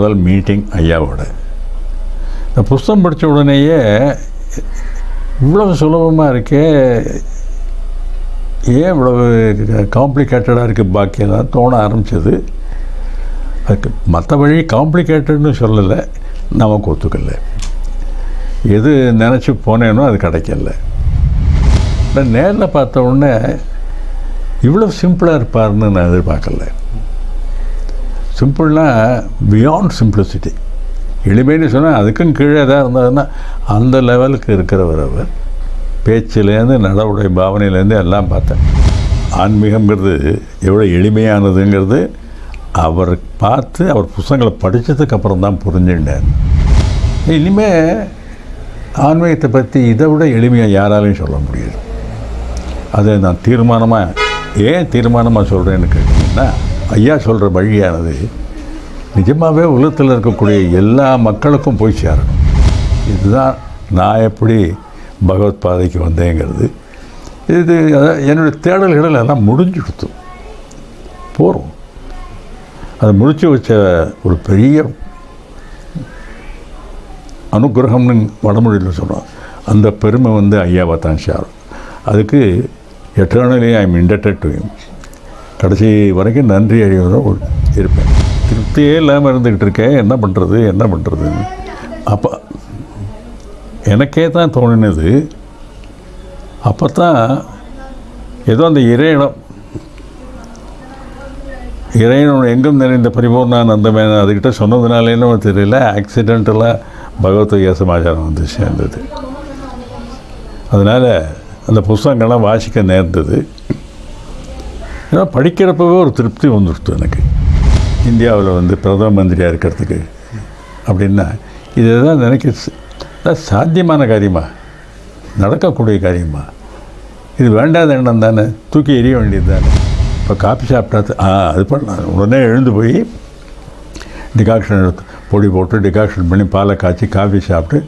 முதல் மீட்டிங் ஐயாவோட. இந்த புஸ்தகம் படித்த உடனேயே இவ்வளவு சுலபமாக இருக்கே. ஏன் இவ்வளவு காம்ப்ளிகேட்டடாக இருக்குது பாக்கியெல்லாம் தோண ஆரம்பிச்சது? அதுக்கு மற்ற வழி காம்ப்ளிகேட்டட்னு சொல்லலை. நமக்கு ஒத்துக்கல. எது நினச்சி போனேனோ அது கிடைக்கல. நான் நேரில் பார்த்த உடனே இவ்வளோ சிம்பிளாக இருப்பார்னு நான் எதிர்பார்க்கல. சிம்பிள்னா பியாண்ட் சிம்பிளிசிட்டி எளிமைன்னு சொன்னால் அதுக்கும் கீழே எதாவது இருந்ததுன்னா அந்த லெவலுக்கு இருக்கிறவர் அவர். பேச்சிலேருந்து நடவுடை பாவனையிலேருந்து எல்லாம் பார்த்தேன். ஆன்மீகங்கிறது எவ்வளோ எளிமையானதுங்கிறது அவர் பார்த்து அவர் புத்தகங்களை படித்ததுக்கப்புறம் தான் புரிஞ்சுட்டேன் இனிமேல் ஆன்மீகத்தை பற்றி இதை விட எளிமையாக யாராலையும் சொல்ல முடியாது. அதை நான் தீர்மானமாக ஏன் தீர்மானமாக சொல்கிறேன்னு கேட்டிங்கன்னா ஐயா சொல்கிற வழியானது நிஜமாகவே உலகத்தில் இருக்கக்கூடிய எல்லா மக்களுக்கும் போய் சேரணும். இதுதான் நான் எப்படி பகவத் பாதைக்கு வந்தேங்கிறது. இது என்னுடைய தேடல்கள் எல்லாம் முடிஞ்சுடுத்து போகிறோம் அதை முடித்து வச்ச ஒரு பெரிய அனுகிரகம்னு வடமொழியில் சொல்கிறோம் அந்த பெருமை வந்து ஐயாவை தான் சேரும். அதுக்கு eternally I am indebted to him கடைசி வரைக்கும் நன்றி அறிவதாக இருப்பேன். திருப்தியே இல்லாமல் இருந்துக்கிட்டு இருக்கேன். என்ன பண்ணுறது என்ன பண்ணுறதுன்னு அப்போ எனக்கே தான் தோணினது. அப்போ தான் ஏதோ அந்த இறையிடம் இறைவன் எங்கும் நிறைந்த பரிபூர்ணானந்தமே அதுக்கிட்ட சொன்னதுனாலேன்னு தெரியல. ஆக்சிடென்டலாக பகவத்கீதா சமாச்சாரம் வந்து சேர்ந்தது அதனால் அந்த புஸ்தகங்கள்லாம் வாசிக்க நேர்ந்தது. ஏன்னா படிக்கிறப்பவே ஒரு திருப்தி வந்துடுத்து எனக்கு. இந்தியாவில் வந்து பிரதம மந்திரியாக இருக்கிறதுக்கு அப்படின்னா இது தான் நினைக்க சாத்தியமான காரியமா? நடக்கக்கூடிய காரியமா? இது வேண்டாத எண்ணம் தானே? தூக்கி எறிய வேண்டியது தானே? இப்போ காஃபி சாப்பிட்டா ஆ அது பண்ணலாம். உடனே எழுந்து போய் டிகாக்ஷன் எடுத்து பொடி போட்டு டிகாக்ஷன் பண்ணி பாலை காய்ச்சி காஃபி சாப்பிட்டு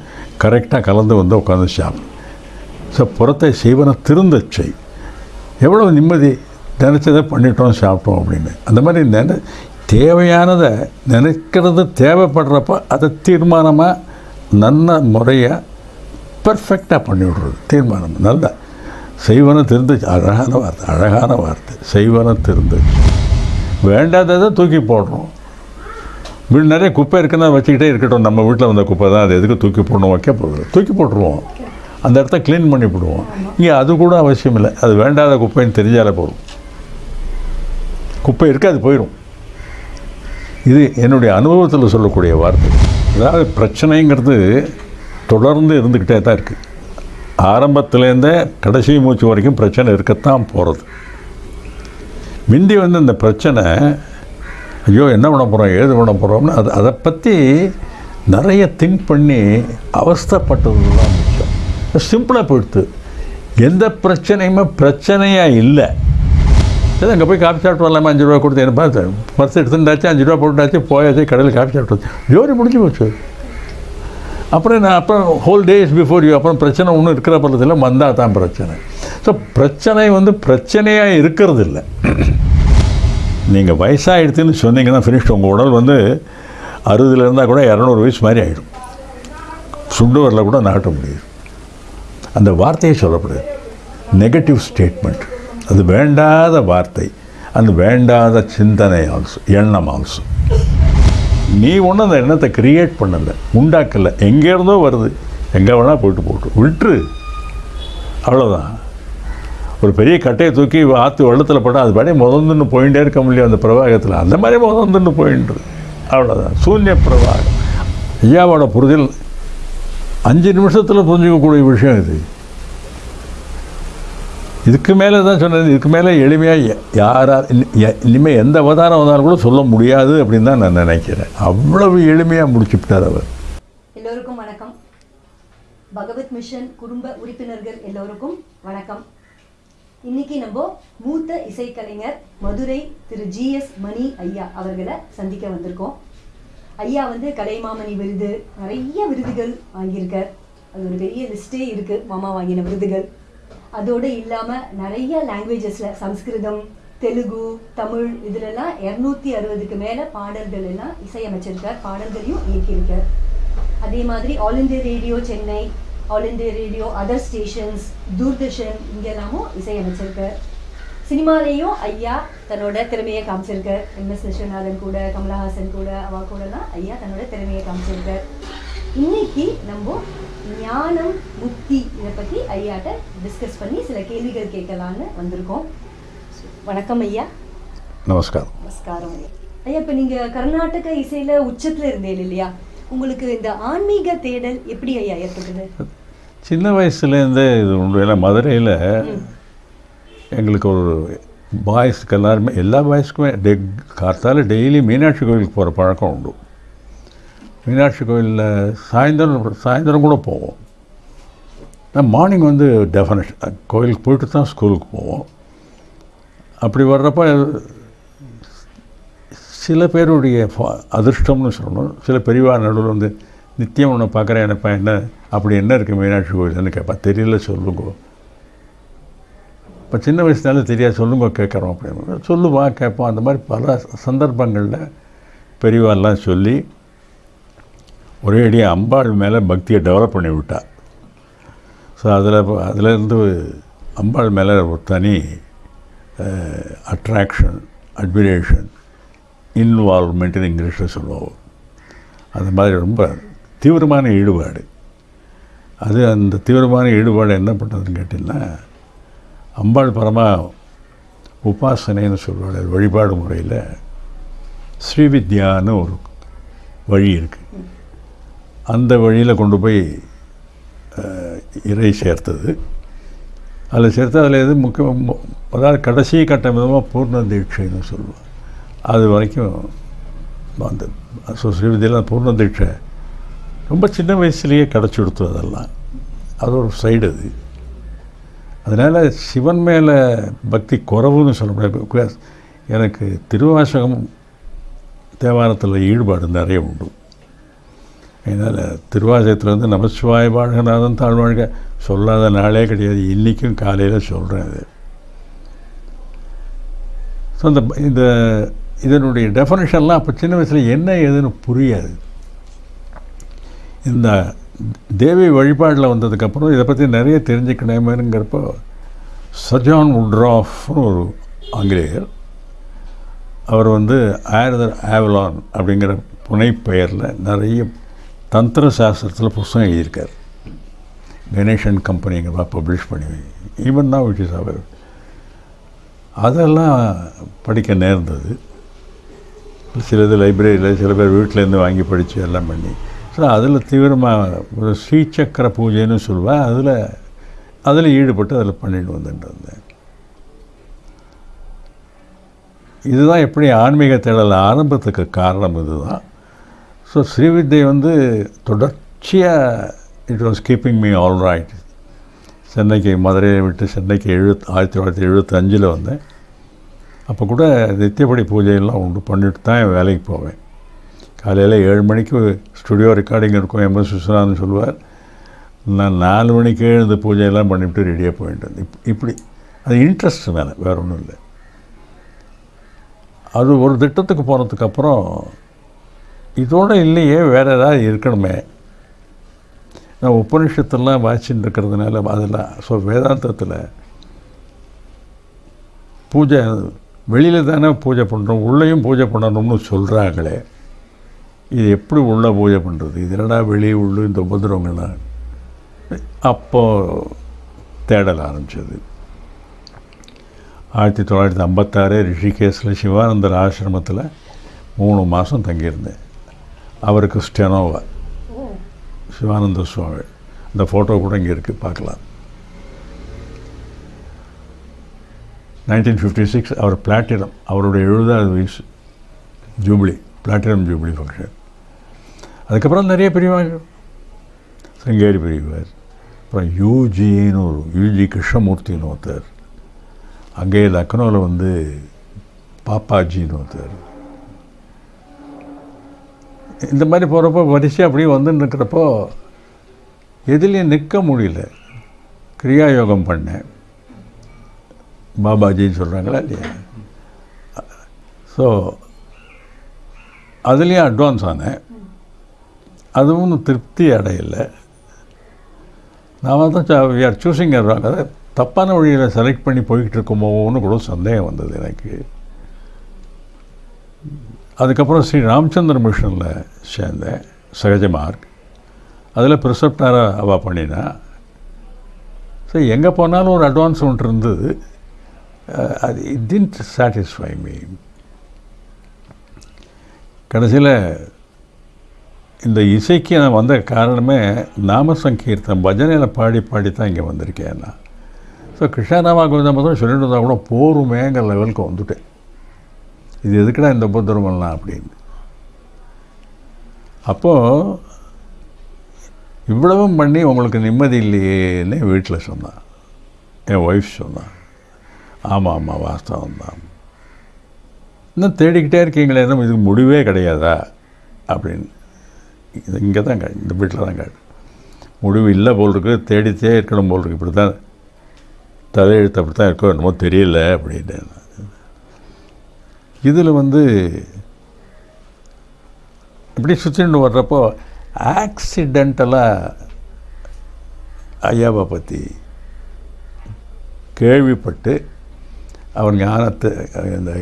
கரெக்டாக கலந்து வந்து உட்காந்து சாப்பிடும் ஸோ புறத்தை செய்வன திருந்தச் செய். எவ்வளோ நிம்மதி? நினச்சதை பண்ணிட்டோம் சாப்பிட்டோம் அப்படின்னு. அந்த மாதிரி நினை தேவையானதை நினைக்கிறது தேவைப்படுறப்ப அதை தீர்மானமாக நல்ல முறையாக பர்ஃபெக்டாக பண்ணிவிடுறது தீர்மானம். நல்ல. செய்வன திருந்து அழகான வார்த்தை அழகான வார்த்தை. செய்வன திருந்து வேண்டாததை தூக்கி போடுறோம். வீடு நிறைய குப்பை இருக்குன்னா வச்சுக்கிட்டே இருக்கட்டும். நம்ம வீட்டில் வந்த குப்பை தான். அது எதுக்கு தூக்கி போடணும் வைக்க போகிறது தூக்கி போட்டுருவோம். அந்த இடத்த க்ளீன் பண்ணி விடுவோம் இங்கே அது கூட அவசியம் இல்லை அது வேண்டாத குப்பைன்னு தெரிஞ்சாலே போதும். குப்பை இருக்குது அது போயிடும் இது என்னுடைய அனுபவத்தில் சொல்லக்கூடிய வார்த்தை. அதாவது பிரச்சனைங்கிறது தொடர்ந்து இருந்துக்கிட்டே தான் இருக்குது ஆரம்பத்துலேருந்தே கடைசி மூச்சு வரைக்கும் பிரச்சனை இருக்கத்தான் போகிறது முந்தி வந்து இந்த பிரச்சனை ஐயோ என்ன பண்ண போகிறோம் ஏது பண்ண போகிறோம்னு அது அதை பற்றி நிறைய திங்க் பண்ணி அவஸ்தைப்பட்டது தான் மிச்சம் சிம்பிளாக போயிடுத்து எந்த பிரச்சனையுமே பிரச்சனையாக இல்லை. சரி அங்கே போய் காஃபி சாப்பிட்டு வரலாமா அஞ்சு ரூபா கொடுத்து என்ன பார்த்து பர்ஸ் எடுத்துட்டாச்சு அஞ்சு ரூபா போட்டுட்டாச்சு போயாச்சு கடையில் காஃபி சாப்பிட்டு ஜோரி முடிஞ்சு போச்சு அப்புறம் நான் அப்புறம் ஹோல் டேஸ் பிஃபோர் யூ அப்புறம் பிரச்சனை ஒன்றும் இருக்கிற பள்ளத்தில் வந்தால் தான் பிரச்சனை ஸோ பிரச்சனை வந்து பிரச்சனையாக இருக்கிறது இல்லை நீங்கள் வயசாகிடுதுன்னு சொன்னீங்கன்னா ஃபினிஷ் உங்கள் உடல் வந்து அறுபதுல இருந்தால் கூட இரநூறு வயசு மாதிரி ஆகிடும் சுண்டு வரல கூட நாட்ட முடியும் அந்த வார்த்தையை சொல்லப்படுது நெகட்டிவ் ஸ்டேட்மெண்ட் அது வேண்டாத வார்த்தை அந்த வேண்டாத சிந்தனை ஆல்சோ எண்ணம் ஆல்சோ நீ ஒன்றும் அந்த எண்ணத்தை கிரியேட் பண்ணலை உண்டாக்கலை எங்கேருந்தோ வருது எங்கே வேணால் போயிட்டு போட்டு விட்டுரு. அவ்வளோதான் ஒரு பெரிய கட்டையை தூக்கி ஆற்று வெள்ளத்தில் போட்டால் அது படி முதந்துன்னு போயிட்டே இருக்க முடியும் அந்த பிரவாகத்தில். அந்த மாதிரி முதந்துன்னு போயின்று அவ்வளோதான் சூன்ய பிரவாகம். ஐயாவோட புரிதல் அஞ்சு நிமிஷத்தில் புரிஞ்சிக்கக்கூடிய விஷயம் இது. இதுக்கு மேலே தான் சொன்னது. இதுக்கு மேலே எளிமையாக யாரால் இனிமேல் எந்த அவதாரம் வந்தாலும் கூட சொல்ல முடியாது அப்படின்னு தான் நான் நினைக்கிறேன். அவ்வளவு எளிமையாக முடிச்சுவிட்டார் அவர். எல்லோருக்கும் வணக்கம். பகவத் மிஷன் குடும்ப உறுப்பினர்கள் எல்லோருக்கும் வணக்கம். இன்னைக்கு நம்ம மூத்த இசைக்கலைஞர் மதுரை திரு ஜிஎஸ் மணி ஐயா அவர்களை சந்திக்க வந்திருக்கோம். ஐயா வந்து கலைமாமணி விருது நிறைய விருதுகள் வாங்கியிருக்கார். அது ஒரு பெரிய லிஸ்டே இருக்குது மாமா வாங்கின விருதுகள். அதோடு இல்லாமல் நிறைய லாங்குவேஜஸில் சம்ஸ்கிருதம் தெலுங்கு தமிழ் இதுலெல்லாம் இரநூத்தி அறுபதுக்கு மேலே பாடல்கள் எல்லாம் இசையமைச்சிருக்கார் பாடல்களையும் இயக்கியிருக்கார். அதே மாதிரி All India Radio Chennai All India Radio other stations Doordarshan இங்கெல்லாமும் இசையமைச்சிருக்கார். சினிமாலேயும் ஐயா தன்னோட திறமையை காமிச்சிருக்கார். எம் எஸ் விஸ்வநாதன் கூட கமலஹாசன் கூட அவ கூடலாம் ஐயா தன்னோட திறமையை காமிச்சிருக்கார். இன்னைக்கு நம்ம ஞானம் முக்தி இதை பற்றி ஐயாட்ட டிஸ்கஸ் பண்ணி சில கேள்விகள் கேட்கலான்னு வந்திருக்கோம். வணக்கம் ஐயா. நமஸ்காரம். நமஸ்காரம் ஐயா. ஐயா இப்போ நீங்கள் கர்நாடக இசையில் உச்சத்தில் இருந்தீங்க இல்லையா? உங்களுக்கு இந்த ஆன்மீக தேடல் எப்படி ஐயா ஏற்பட்டது? சின்ன வயசுலேருந்தே இது ஏன்னா மதுரையில் எங்களுக்கு ஒரு பாய்ஸ்க்கு எல்லாருமே எல்லா பாய்ஸ்க்குமே டெ கார்த்தால டெய்லி மீனாட்சி கோயிலுக்கு போகிற பழக்கம் உண்டு. மீனாட்சி கோயிலில் சாயந்தரம் சாயந்தரம் கூட போவோம். மார்னிங் வந்து டெஃபினேஷன் கோயிலுக்கு போயிட்டு தான் ஸ்கூலுக்கு போவோம். அப்படி வர்றப்ப சில பேருடைய அதிர்ஷ்டம்னு சொல்லணும். சில பெரியவா நடுவில் வந்து நித்தியம் ஒன்று பார்க்குறேன் என்னப்பா என்ன அப்படி என்ன இருக்குது மீனாட்சி கோயில்னு கேட்பா. தெரியல சொல்லுங்க. இப்போ சின்ன வயசுனால தெரியாது சொல்லுங்க கேட்குறோம் அப்படின்னு சொல்லுவா கேட்போம். அந்த மாதிரி பல சந்தர்ப்பங்களில் பெரியவாலாம் சொல்லி ஒரே அடியாக அம்பாள் மேலே பக்தியை டெவலப் பண்ணி விட்டா. ஸோ அதில் அதிலேருந்து அம்பாள் மேலே ஒரு தனி அட்ராக்ஷன் அட்மிரேஷன் இன்வால்வ்மெண்ட்னு இங்கிலீஷில் சொல்லுவோம். அந்த மாதிரி ரொம்ப தீவிரமான ஈடுபாடு. அது அந்த தீவிரமான ஈடுபாடு என்ன பண்ணுறதுன்னு கேட்டிங்கன்னா அம்பாள் பரமா உபாசனைன்னு சொல்லுவாள் வழிபாடு முறையில் ஸ்ரீவித்யான்னு ஒரு வழி இருக்குது அந்த வழியில் கொண்டு போய் இறை சேர்த்தது. அதில் சேர்த்து அதில் எது முக்கிய அதாவது கடைசி கட்டம் விதமாக பூர்ண தீட்சைன்னு சொல்லுவோம் அது வரைக்கும் அந்த ஸ்ரீவிதியெல்லாம் பூர்ண தீட்சை. ரொம்ப சின்ன வயசுலேயே கிடச்சி கொடுத்து அதெல்லாம். அது ஒரு சைடு அது. அதனால் சிவன் மேலே பக்தி குறவுன்னு சொல்ல முடியாது. எனக்கு திருவாசகம் தேவாரத்தில் ஈடுபாடு நிறைய உண்டு. அதனால் திருவாசகத்தில் வந்து நமசிவாய வாழ்கநாதன் தாழ்வாழ்க சொல்லாத நாளே கிடையாது. இன்றைக்கும் காலையில் சொல்கிறேன் அது. ஸோ அந்த இந்த இதனுடைய டெஃபனேஷன்லாம் அப்போ சின்ன வயசில் என்ன ஏதுன்னு புரியாது. இந்த தேவி வழிபாடில் வந்ததுக்கப்புறம் இதை பற்றி நிறைய தெரிஞ்சுக்கணுமேங்கிறப்போ சஜான் உட்ராஃப்னு ஒரு ஆங்கிலேயர் அவர் வந்து ஆயர்தர் ஆவலான் அப்படிங்கிற புனைப்பெயரில் நிறைய தந்திர சாஸ்திரத்தில் புஸ்தகம் எழுதியிருக்கார் கணேஷன் கம்பெனிங்கிறதா பப்ளிஷ் பண்ணி ஈவன் தான் விச் இஸ் அவர் அதெல்லாம் படிக்க நேர்ந்தது. சிலது லைப்ரரியில் சில பேர் வீட்டிலேருந்து வாங்கி படித்து எல்லாம் பண்ணி. ஸோ அதில் தீவிரமாக ஒரு ஸ்ரீசக்கர பூஜைன்னு சொல்லுவேன் அதில் அதில் ஈடுபட்டு அதில் பண்ணிட்டு வந்துட்டு இருந்தேன். இதுதான் எப்படி ஆன்மீக தேடல் ஆரம்பத்துக்கு காரணம் இதுதான். ஸோ ஸ்ரீவித்யை வந்து தொடர்ச்சியாக it was keeping me all right சென்னைக்கு மதுரையை விட்டு சென்னைக்கு எழுபத் ஆயிரத்தி தொள்ளாயிரத்தி எழுபத்தஞ்சில் வந்தேன். அப்போ கூட நித்தியப்படி பூஜையெல்லாம் உண்டு பண்ணிட்டு தான் என் வேலைக்கு போவேன். காலையில் ஏழு மணிக்கு ஸ்டுடியோ ரெக்கார்டிங் இருக்கும் எம்எஸ் விஸ்வநாதன் சொல்லுவார். நான் நாலு மணிக்கு எழுந்து பூஜையெல்லாம் பண்ணிவிட்டு ரெடியாக போயிட்டு இப் இப்படி. அது இன்ட்ரெஸ்ட் மேலே வேறு ஒன்றும் இல்லை. அது ஒரு திட்டத்துக்கு போனதுக்கப்புறம் இதோடு இல்லையே வேறு ஏதாவது இருக்கணுமே. நான் உபனிஷத்தெல்லாம் வாசின்னு இருக்கிறதுனால அதில் ஸோ வேதாந்தத்தில் பூஜை வெளியில் தானே பூஜை பண்ணுறோம் உள்ளேயும் பூஜை பண்ணணும்னு சொல்கிறாங்களே இது எப்படி உள்ளே பூஜை பண்ணுறது இது என்னடா வெளியே உள்ளு இந்த உபதிரவங்கள்லாம்? அப்போது தேடல் ஆரம்பிச்சது. ஆயிரத்தி தொள்ளாயிரத்தி ஐம்பத்தாறு ரிஷிகேஸில் சிவானந்தர் ஆசிரமத்தில் மூணு மாதம் தங்கியிருந்தேன். அவருக்கு கிறிஸ்டியானோவா? சிவானந்த சுவாமி. இந்த ஃபோட்டோ கூட இங்கே இருக்குது பார்க்கலாம். நைன்டீன் ஃபிஃப்டி சிக்ஸ் அவர் பிளாட்டினம் அவருடைய எழுபதாவது வயசு ஜூபிலி பிளாட்டினம் ஜூபிலி ஃபங்க்ஷன் அதுக்கப்புறம் நிறைய பெரியவங்க. சிங்கேரி பெரியவர் அப்புறம் யூஜின்னு ஒரு யூஜி கிருஷ்ணமூர்த்தின்னு ஒருத்தர். அங்கேயே லக்னோவில் வந்து பாப்பாஜின்னு ஒருத்தர். இந்த மாதிரி போகிறப்போ வரிசை அப்படியே வந்துன்னு இருக்கிறப்போ எதுலேயும் நிற்க முடியல. கிரியா யோகம் பண்ணேன் பாபாஜின்னு சொல்கிறாங்களா இல்லையா? ஸோ அதுலேயும் அட்வான்ஸ் ஆனேன். அதுவும் திருப்தி அடையலை. நான் தான் வி ஆர் சூஸிங் ராங் அதை தப்பான வழியில் செலக்ட் பண்ணி போய்கிட்டு இருக்குமோன்னு கூட சந்தேகம் வந்தது எனக்கு. அதுக்கப்புறம் ஸ்ரீ ராமச்சந்திர மிஷனில் சேர்ந்தேன் சகஜ மார்க். அதில் ப்ரிசப்டாராக அவள் பண்ணினா. ஸோ எங்கே போனாலும் ஒரு அட்வான்ஸ் ஒன்று இருந்தது. அது இட் டின்ட் சாட்டிஸ்ஃபை மீ கடைசியில் இந்த இசைக்கு நான் வந்த காரணமே நாம சங்கீர்த்தம் பஜனையில் பாடி பாடி தான் இங்கே வந்திருக்கேன் நான் ஸோ கிருஷ்ணராமா கோவிந்தா மட்டும் சொல்லிட்டு இருந்தால் கூட போருமேங்கிற லெவலுக்கு வந்துட்டேன். இது எதுக்குடா இந்த உபதிரவம்லாம் அப்படின்னு. அப்போது இவ்வளவும் பண்ணி உங்களுக்கு நிம்மதி இல்லையேன்னு வீட்டில் சொன்னான். என் ஒய்ஃப் சொன்னான். ஆமாம் ஆமாம் வாஸ்தவம் தான் இன்னும் தேடிக்கிட்டே இருக்கீங்களே இன்னும் இதுக்கு முடிவே கிடையாதா? அப்படின்னு. இது இங்கே தான் காடு இந்த வீட்டில் தான் காடு முடிவு இல்லை போல் இருக்கு தேடித்தே இருக்கணும் போல் இருக்கு. இப்படி தான் தலையெழுத்து அப்படி தான் இருக்கோ என்னமோ தெரியல அப்படின்னு இதில் வந்து இப்படி சுற்றிட்டு வர்றப்போ ஆக்சிடெண்டலாக ஐயாவை பற்றி கேள்விப்பட்டு அவர் ஞானத்தை இந்த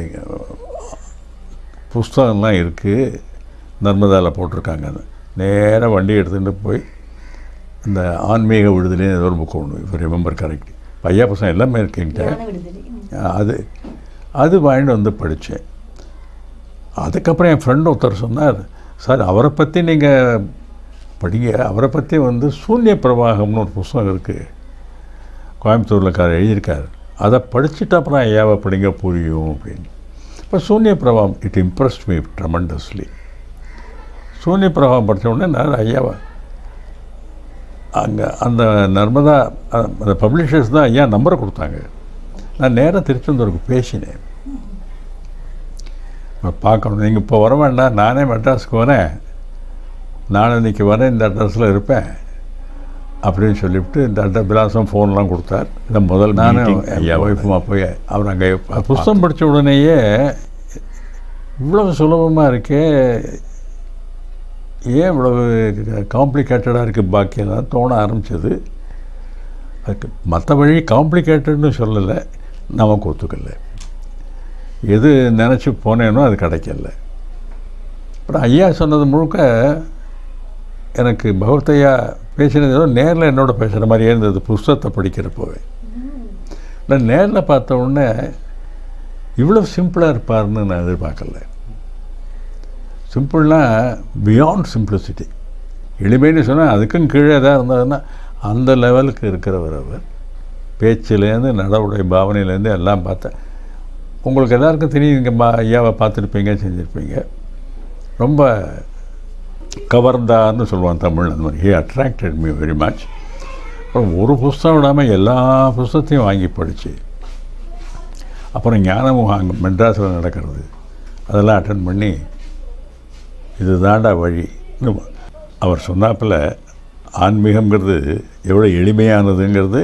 புஸ்தகம்லாம் இருக்குது நர்மதாவில் போட்டிருக்காங்க. நேராக வண்டி எடுத்துகிட்டு போய் இந்த ஆன்மீக விடுதலைன்னு ஏதோ ஒரு புக்கு ஒன்று இப்போ ரிமெம்பர் கரெக்ட் ஐயா புஸ்தகம் எல்லாமே இருக்குங்கிட்ட. அது அது வாங்கிட்டு வந்து படித்தேன். அதுக்கப்புறம் என் ஃப்ரெண்டு ஒருத்தர் சொன்னார் சார் அவரை பற்றி நீங்கள் படிங்க. அவரை பற்றி வந்து சூன்ய பிரவாகம்னு ஒரு புஸ்தகம் இருக்குது கோயம்புத்தூரில் கார் எழுதியிருக்கார். அதை படிச்சுட்டு அப்புறம் ஐயாவை படிங்க புரியும்? அப்படின்னு. இப்போ சூன்ய பிரவாகம் இட் இம்ப்ரெஸ்ட் மீ ட்ரமண்டஸ்லி சூன்ய பிரவாகம் படித்த உடனே நான் ஐயாவை அங்கே அந்த நர்மதா அந்த பப்ளிஷர்ஸ் தான் ஐயா நம்பரை கொடுத்தாங்க. நான் நேராக திருச்செந்தூருக்கு பேசினேன். பார்க்கணும். நீங்கள் இப்போ வர வேண்டாம். நானே மெட்ராஸுக்கு வரேன். நான் இன்னைக்கு வரேன். இந்த அட்ரஸில் இருப்பேன். அப்படின்னு சொல்லிவிட்டு இந்த அட்ரஸ் விலாசம் ஃபோன்லாம் கொடுத்தார். இந்த முதல் நானும் ஐயாவோட. ஒய்ஃபுமா போய் அவர் அங்கே புஸ்தகம் படித்த உடனேயே இவ்வளவு சுலபமாக இருக்கே. ஏன் இவ்வளவு காம்ப்ளிகேட்டடாக இருக்குது பாக்கியெல்லாம் தோண ஆரம்பிச்சது? அதுக்கு மற்ற வழி காம்ப்ளிகேட்டட்னு சொல்லலை. நமக்கு ஒத்துக்கல. எது நினச்சி போனேனோ அது கிடைக்கல. அப்புறம் ஐயா சொன்னது முழுக்க எனக்கு பகவத்தையா பேசினது ஏதோ நேரில் என்னோட பேசுகிற மாதிரியே இருந்தது புஸ்தகத்தை படிக்கிறப்போவே. நான் நேரில் பார்த்த உடனே இவ்வளோ சிம்பிளாக இருப்பார்னு நான் எதிர்பார்க்கல. சிம்பிள்னால் பியாண்ட் சிம்பிளிசிட்டி எளிமைன்னு சொன்னால் அதுக்கும் கீழே எதாவது இருந்ததுன்னா அந்த லெவலுக்கு இருக்கிறவர் அவர். பேச்சிலேருந்து நடவுடைய பாவனையிலேருந்து எல்லாம் பார்த்தேன் உங்களுக்கு எல்லாருக்கும் தெரியும் இங்கே மா ஐயாவை பார்த்துருப்பீங்க செஞ்சுருப்பீங்க. ரொம்ப கவர்ந்தான்னு சொல்லுவான் தமிழ் அந்த மாதிரி. He attracted me very much அப்புறம் ஒரு புஸ்தகம் விடாமல் எல்லா புஸ்தகத்தையும் வாங்கி படித்து அப்புறம் ஞானமுகம் அங்கே மெட்ராஸில் நடக்கிறது. அதெல்லாம் அட்டன் பண்ணி இது தாண்டா வழி. அவர் சொன்னாப்பில் ஆன்மீகம்ங்கிறது எவ்வளோ எளிமையானதுங்கிறது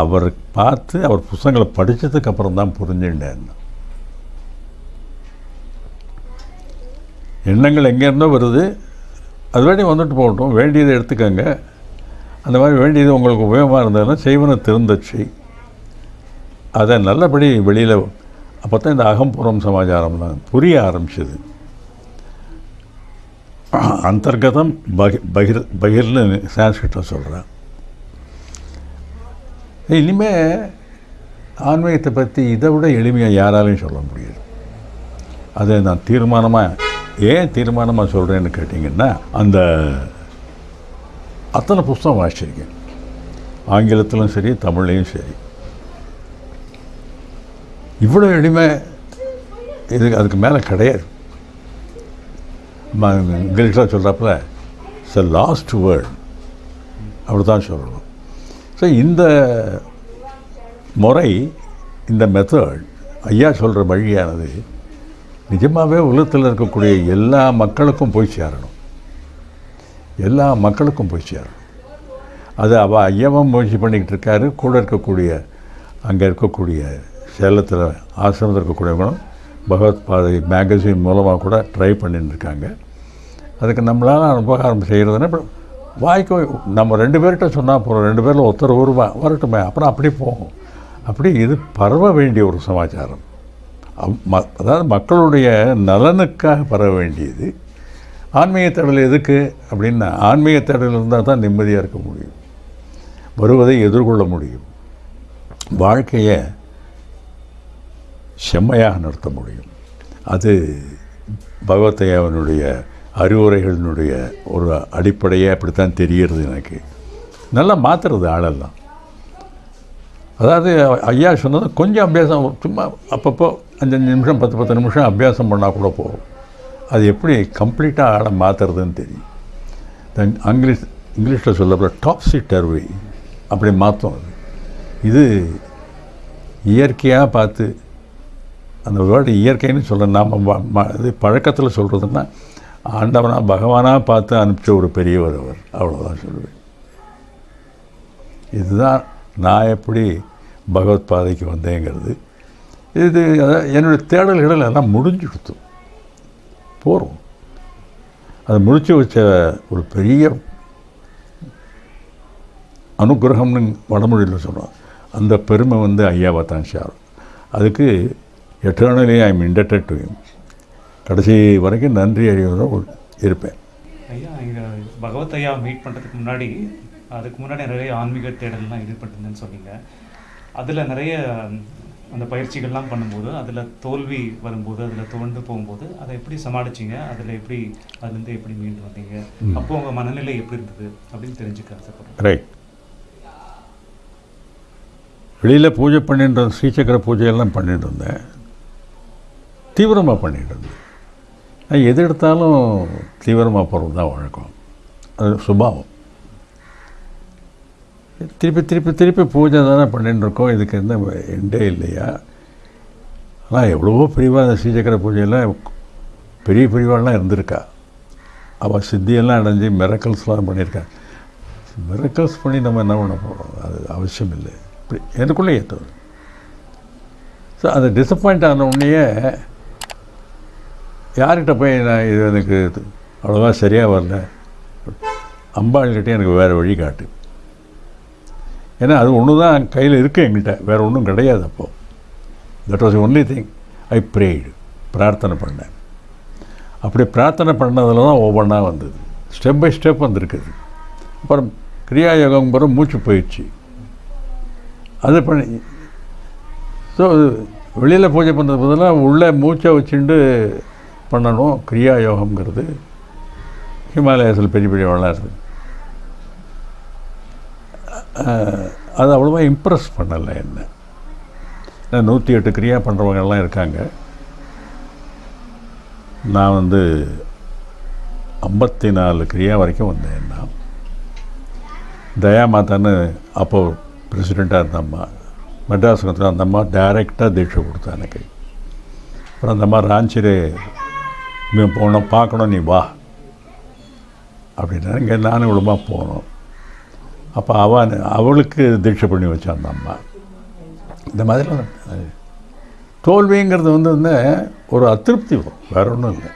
அவர் பார்த்து அவர் புஸ்தகங்களை படித்ததுக்கு அப்புறம் தான் புரிஞ்சுட்டேன் எண்ணங்கள் எங்கேருந்தோ வருது. அது வேண்டி வந்துட்டு போகட்டும். வேண்டியதை எடுத்துக்கோங்க. அந்த மாதிரி வேண்டியது உங்களுக்கு உபயோகமாக இருந்ததுன்னா செய்வன திருந்தச்சு. அதை நல்லபடி வெளியில் அப்போ தான் இந்த அகம்புறம் சமாச்சாரம்லாம் புரிய ஆரம்பிச்சது. அந்தர்கதம் பகிர் பகிர் பகிர்னு சான்ஸ்கிரிட்டில் சொல்கிறேன் இனிமே ஆன்மீகத்தை பற்றி இதை விட எளிமையாக யாராலையும் சொல்ல முடியாது. அதை நான் தீர்மானமாக ஏன் தீர்மானமாக சொல்கிறேன்னு கேட்டிங்கன்னா அந்த அத்தனை புஸ்தகம் வாசிச்சிருக்கேன். ஆங்கிலத்திலும் சரி தமிழ்லையும் சரி. இவ்வளோ எளிமை இது அதுக்கு மேலே கிடையாது. இங்கிலீஷில் சொல்கிறப்பல இட்ஸ் லாஸ்ட் வேர்ட் அப்படி தான் சொல்லணும். ஸோ இந்த முறை இந்த மெத்தட் ஐயா சொல்கிற வழியானது நிஜமாகவே உலகத்தில் இருக்கக்கூடிய எல்லா மக்களுக்கும் போய் சேரணும். எல்லா மக்களுக்கும் போய் சேரணும். அது அவ ஐயாவும் முயற்சி பண்ணிக்கிட்டு இருக்காரு. கூட இருக்கக்கூடிய அங்கே இருக்கக்கூடிய சேலத்தில் ஆசிரமத்தில் இருக்கக்கூடியவங்களும் பகவத் பாதை மேகசின் மூலமாக கூட ட்ரை பண்ணிட்டு இருக்காங்க. அதுக்கு நம்மளால் உபகாரம் செய்கிறதுனா இப்போ வாய்க்கு நம்ம ரெண்டு பேர்கிட்ட சொன்னால் போகிறோம் ரெண்டு பேரில் ஒருத்தர் வருவா வரட்டுமே அப்புறம் அப்படி போகும். அப்படி இது பரவ வேண்டிய ஒரு சமாச்சாரம். ம- அதாவது மக்களுடைய நலனுக்காக பரவ வேண்டியது. ஆன்மீக தேடல் எதுக்கு அப்படின்னா ஆன்மீக தேடல் இருந்தால் தான் நிம்மதியாக இருக்க முடியும். வருவதை எதிர்கொள்ள முடியும். வாழ்க்கையை செம்மையாக நடத்த முடியும். அது பகவத்தையாவனுடைய அறிவுரைகளினுடைய ஒரு அடிப்படையே அப்படித்தான் தெரிகிறது எனக்கு. நல்லா மாற்றுறது ஆளெல்லாம். அதாவது ஐயா சொன்னது கொஞ்சம் அபியாசம் சும்மா அப்பப்போ அஞ்சஞ்சு நிமிஷம் பத்து பத்து நிமிஷம் அபியாசம் பண்ணால் கூட போகும் அது எப்படி கம்ப்ளீட்டாக ஆளை மாற்றுறதுன்னு தெரியும். தென் இங்கிலீஷ் இங்கிலீஷில் சொல்லப்போ டாப்ஸி டர்வை அப்படி மாற்றும் அது. இது இயற்கையாக பார்த்து அந்த வேர்டு இயற்கைன்னு சொல்ல நாம் இது பழக்கத்தில் சொல்கிறதுன்னா ஆண்டவனாக பகவானாக பார்த்து அனுப்பிச்ச ஒரு பெரியவர் அவர். அவ்வளோதான் சொல்லுவேன். இதுதான் நான் எப்படி பகவத் பாதைக்கு வந்தேங்கிறது. இது என்னுடைய தேடல்கள் எல்லாம் கொடுத்தோம் போகிறோம் அதை முடித்து வச்ச ஒரு பெரிய அனுகிரகம்னு வடமொழியில் சொல்கிறோம் அந்த பெருமை வந்து ஐயாவை தான் சார் அதுக்கு eternally I am indebted to கடைசி வரைக்கும் நன்றி அறிவதும் இருப்பேன். ஐயா இங்கே பகவத் ஐயா மீட் பண்ணுறதுக்கு முன்னாடி அதுக்கு முன்னாடி நிறைய ஆன்மீக தேடல்லாம் ஈடுபட்டிருந்தேன்னு சொன்னீங்க. அதில் நிறைய அந்த பயிற்சிகள்லாம் பண்ணும்போது அதில் தோல்வி வரும்போது அதில் துவண்டு போகும்போது அதை எப்படி சமாளிச்சீங்க? அதில் எப்படி அதுலேருந்து எப்படி மீண்டு வந்தீங்க? அப்போ உங்கள் மனநிலை எப்படி இருந்தது? அப்படின்னு தெரிஞ்சுக்க ரைட் வெளியில் பூஜை பண்ணிட்டு ஸ்ரீசக்கர பூஜையெல்லாம் பண்ணிட்டு இருந்தேன். தீவிரமாக பண்ணிட்டு இருந்தேன். எது எடுத்தாலும் தீவிரமாக போகிறது தான் வழக்கம். அது சுபாவம். திருப்பி திருப்பி திருப்பி பூஜை தானே பண்ணிட்டு இருக்கோம். இதுக்கு எந்த எண்டே இல்லையா? ஆனால் எவ்வளவோ பிரிவாக அந்த ஸ்ரீசக்கர பூஜையெல்லாம் பெரிய பிரிவாலாம் இருந்திருக்கா. அவள் சித்தியெல்லாம் அடைஞ்சு மிரக்கல்ஸ்லாம் பண்ணியிருக்கா. மிரக்கல்ஸ் பண்ணி நம்ம என்ன பண்ண போகிறோம் அது அவசியம் இல்லை. இப்படி எனக்குள்ளே ஏற்றது ஸோ அது டிசப்பாயிண்ட் ஆன உடனேயே யார்கிட்ட போய் நான் இது எனக்கு இது? அவ்வளோவா சரியாக வரல. அம்பாள்கிட்ட எனக்கு வேறு வழி காட்டு. ஏன்னா அது ஒன்று தான் கையில் இருக்குது எங்கள்கிட்ட வேறு ஒன்றும் கிடையாது அப்போது that was only thing I prayed பிரார்த்தனை பண்ணேன். அப்படி பிரார்த்தனை பண்ணதில் தான் ஒவ்வொன்றா வந்தது. ஸ்டெப் பை ஸ்டெப் வந்திருக்குது. அப்புறம் கிரியா யோகம் பிறகு மூச்சு போயிடுச்சு. அது பண்ணி ஸோ வெளியில் பூஜை பண்ணுறது பதிலாக உள்ளே மூச்சை வச்சுட்டு பண்ணணும். கிரியா யோகம்ங்கிறது ஹிமாலயாஸில் பெரிய பெரிய வளருது அது அவ்வளோவா இம்ப்ரெஸ் பண்ணலை என்ன. ஏன்னா நூற்றி எட்டு கிரியா பண்ணுறவங்கெல்லாம் இருக்காங்க. நான் வந்து ஐம்பத்தி நாலு கிரியா வரைக்கும் வந்தேன் நான். தயா மாதான்னு அப்போது பிரசிடெண்ட்டாக இருந்தம்மா மெட்ராஸ் அந்த அம்மா டைரெக்டாக தீட்சை கொடுத்தா எனக்கு. அப்புறம் அந்த அம்மா ராஞ்சிலே இவன் போனோம் பார்க்கணும் நீ வா. அப்படின்னா இங்கே நானும் இவ்வளோமா போனோம். அப்போ அவன் அவளுக்கு தீட்சை பண்ணி வச்சான் அந்த அம்மா. இந்த மாதிரிலாம் தோல்விங்கிறது வந்து வந்து ஒரு அதிருப்தி வரும். வேற ஒன்றும் இல்லை.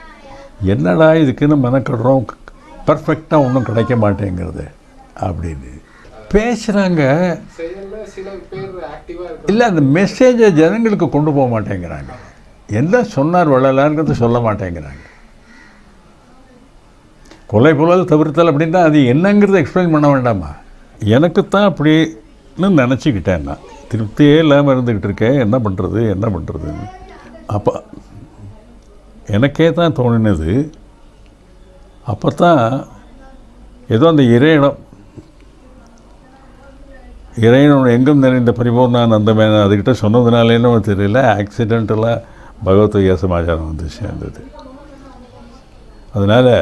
என்னடா இதுக்குன்னு மெனக்கடுறோம். பர்ஃபெக்டாக ஒன்றும் கிடைக்க மாட்டேங்கிறது அப்படின்னு பேசுகிறாங்க இல்லை அந்த மெசேஜை ஜனங்களுக்கு கொண்டு போக மாட்டேங்கிறாங்க. என்ன சொன்னார் வள்ளலாருங்கிறது சொல்ல மாட்டேங்கிறாங்க. கொலை புலல் தவிர்த்தல் அப்படின்னா அது என்னங்கிறத எக்ஸ்பிளைன் பண்ண வேண்டாமா? எனக்குத்தான் அப்படின்னு நினச்சிக்கிட்டேன் நான். திருப்தியே இல்லாமல் இருந்துக்கிட்டு இருக்கேன். என்ன பண்ணுறது என்ன பண்ணுறதுன்னு அப்போ எனக்கே தான் தோணினது. அப்போ தான் ஏதோ அந்த இறையிடம் இறைவன் எங்கும் நிறைந்த பரிபூர்ணானந்தமேன அதுக்கிட்ட சொன்னதுனாலேன்னு தெரியல. ஆக்சிடென்டலாக பகவத்கீதை சமாச்சாரம் வந்து சேர்ந்தது அதனால்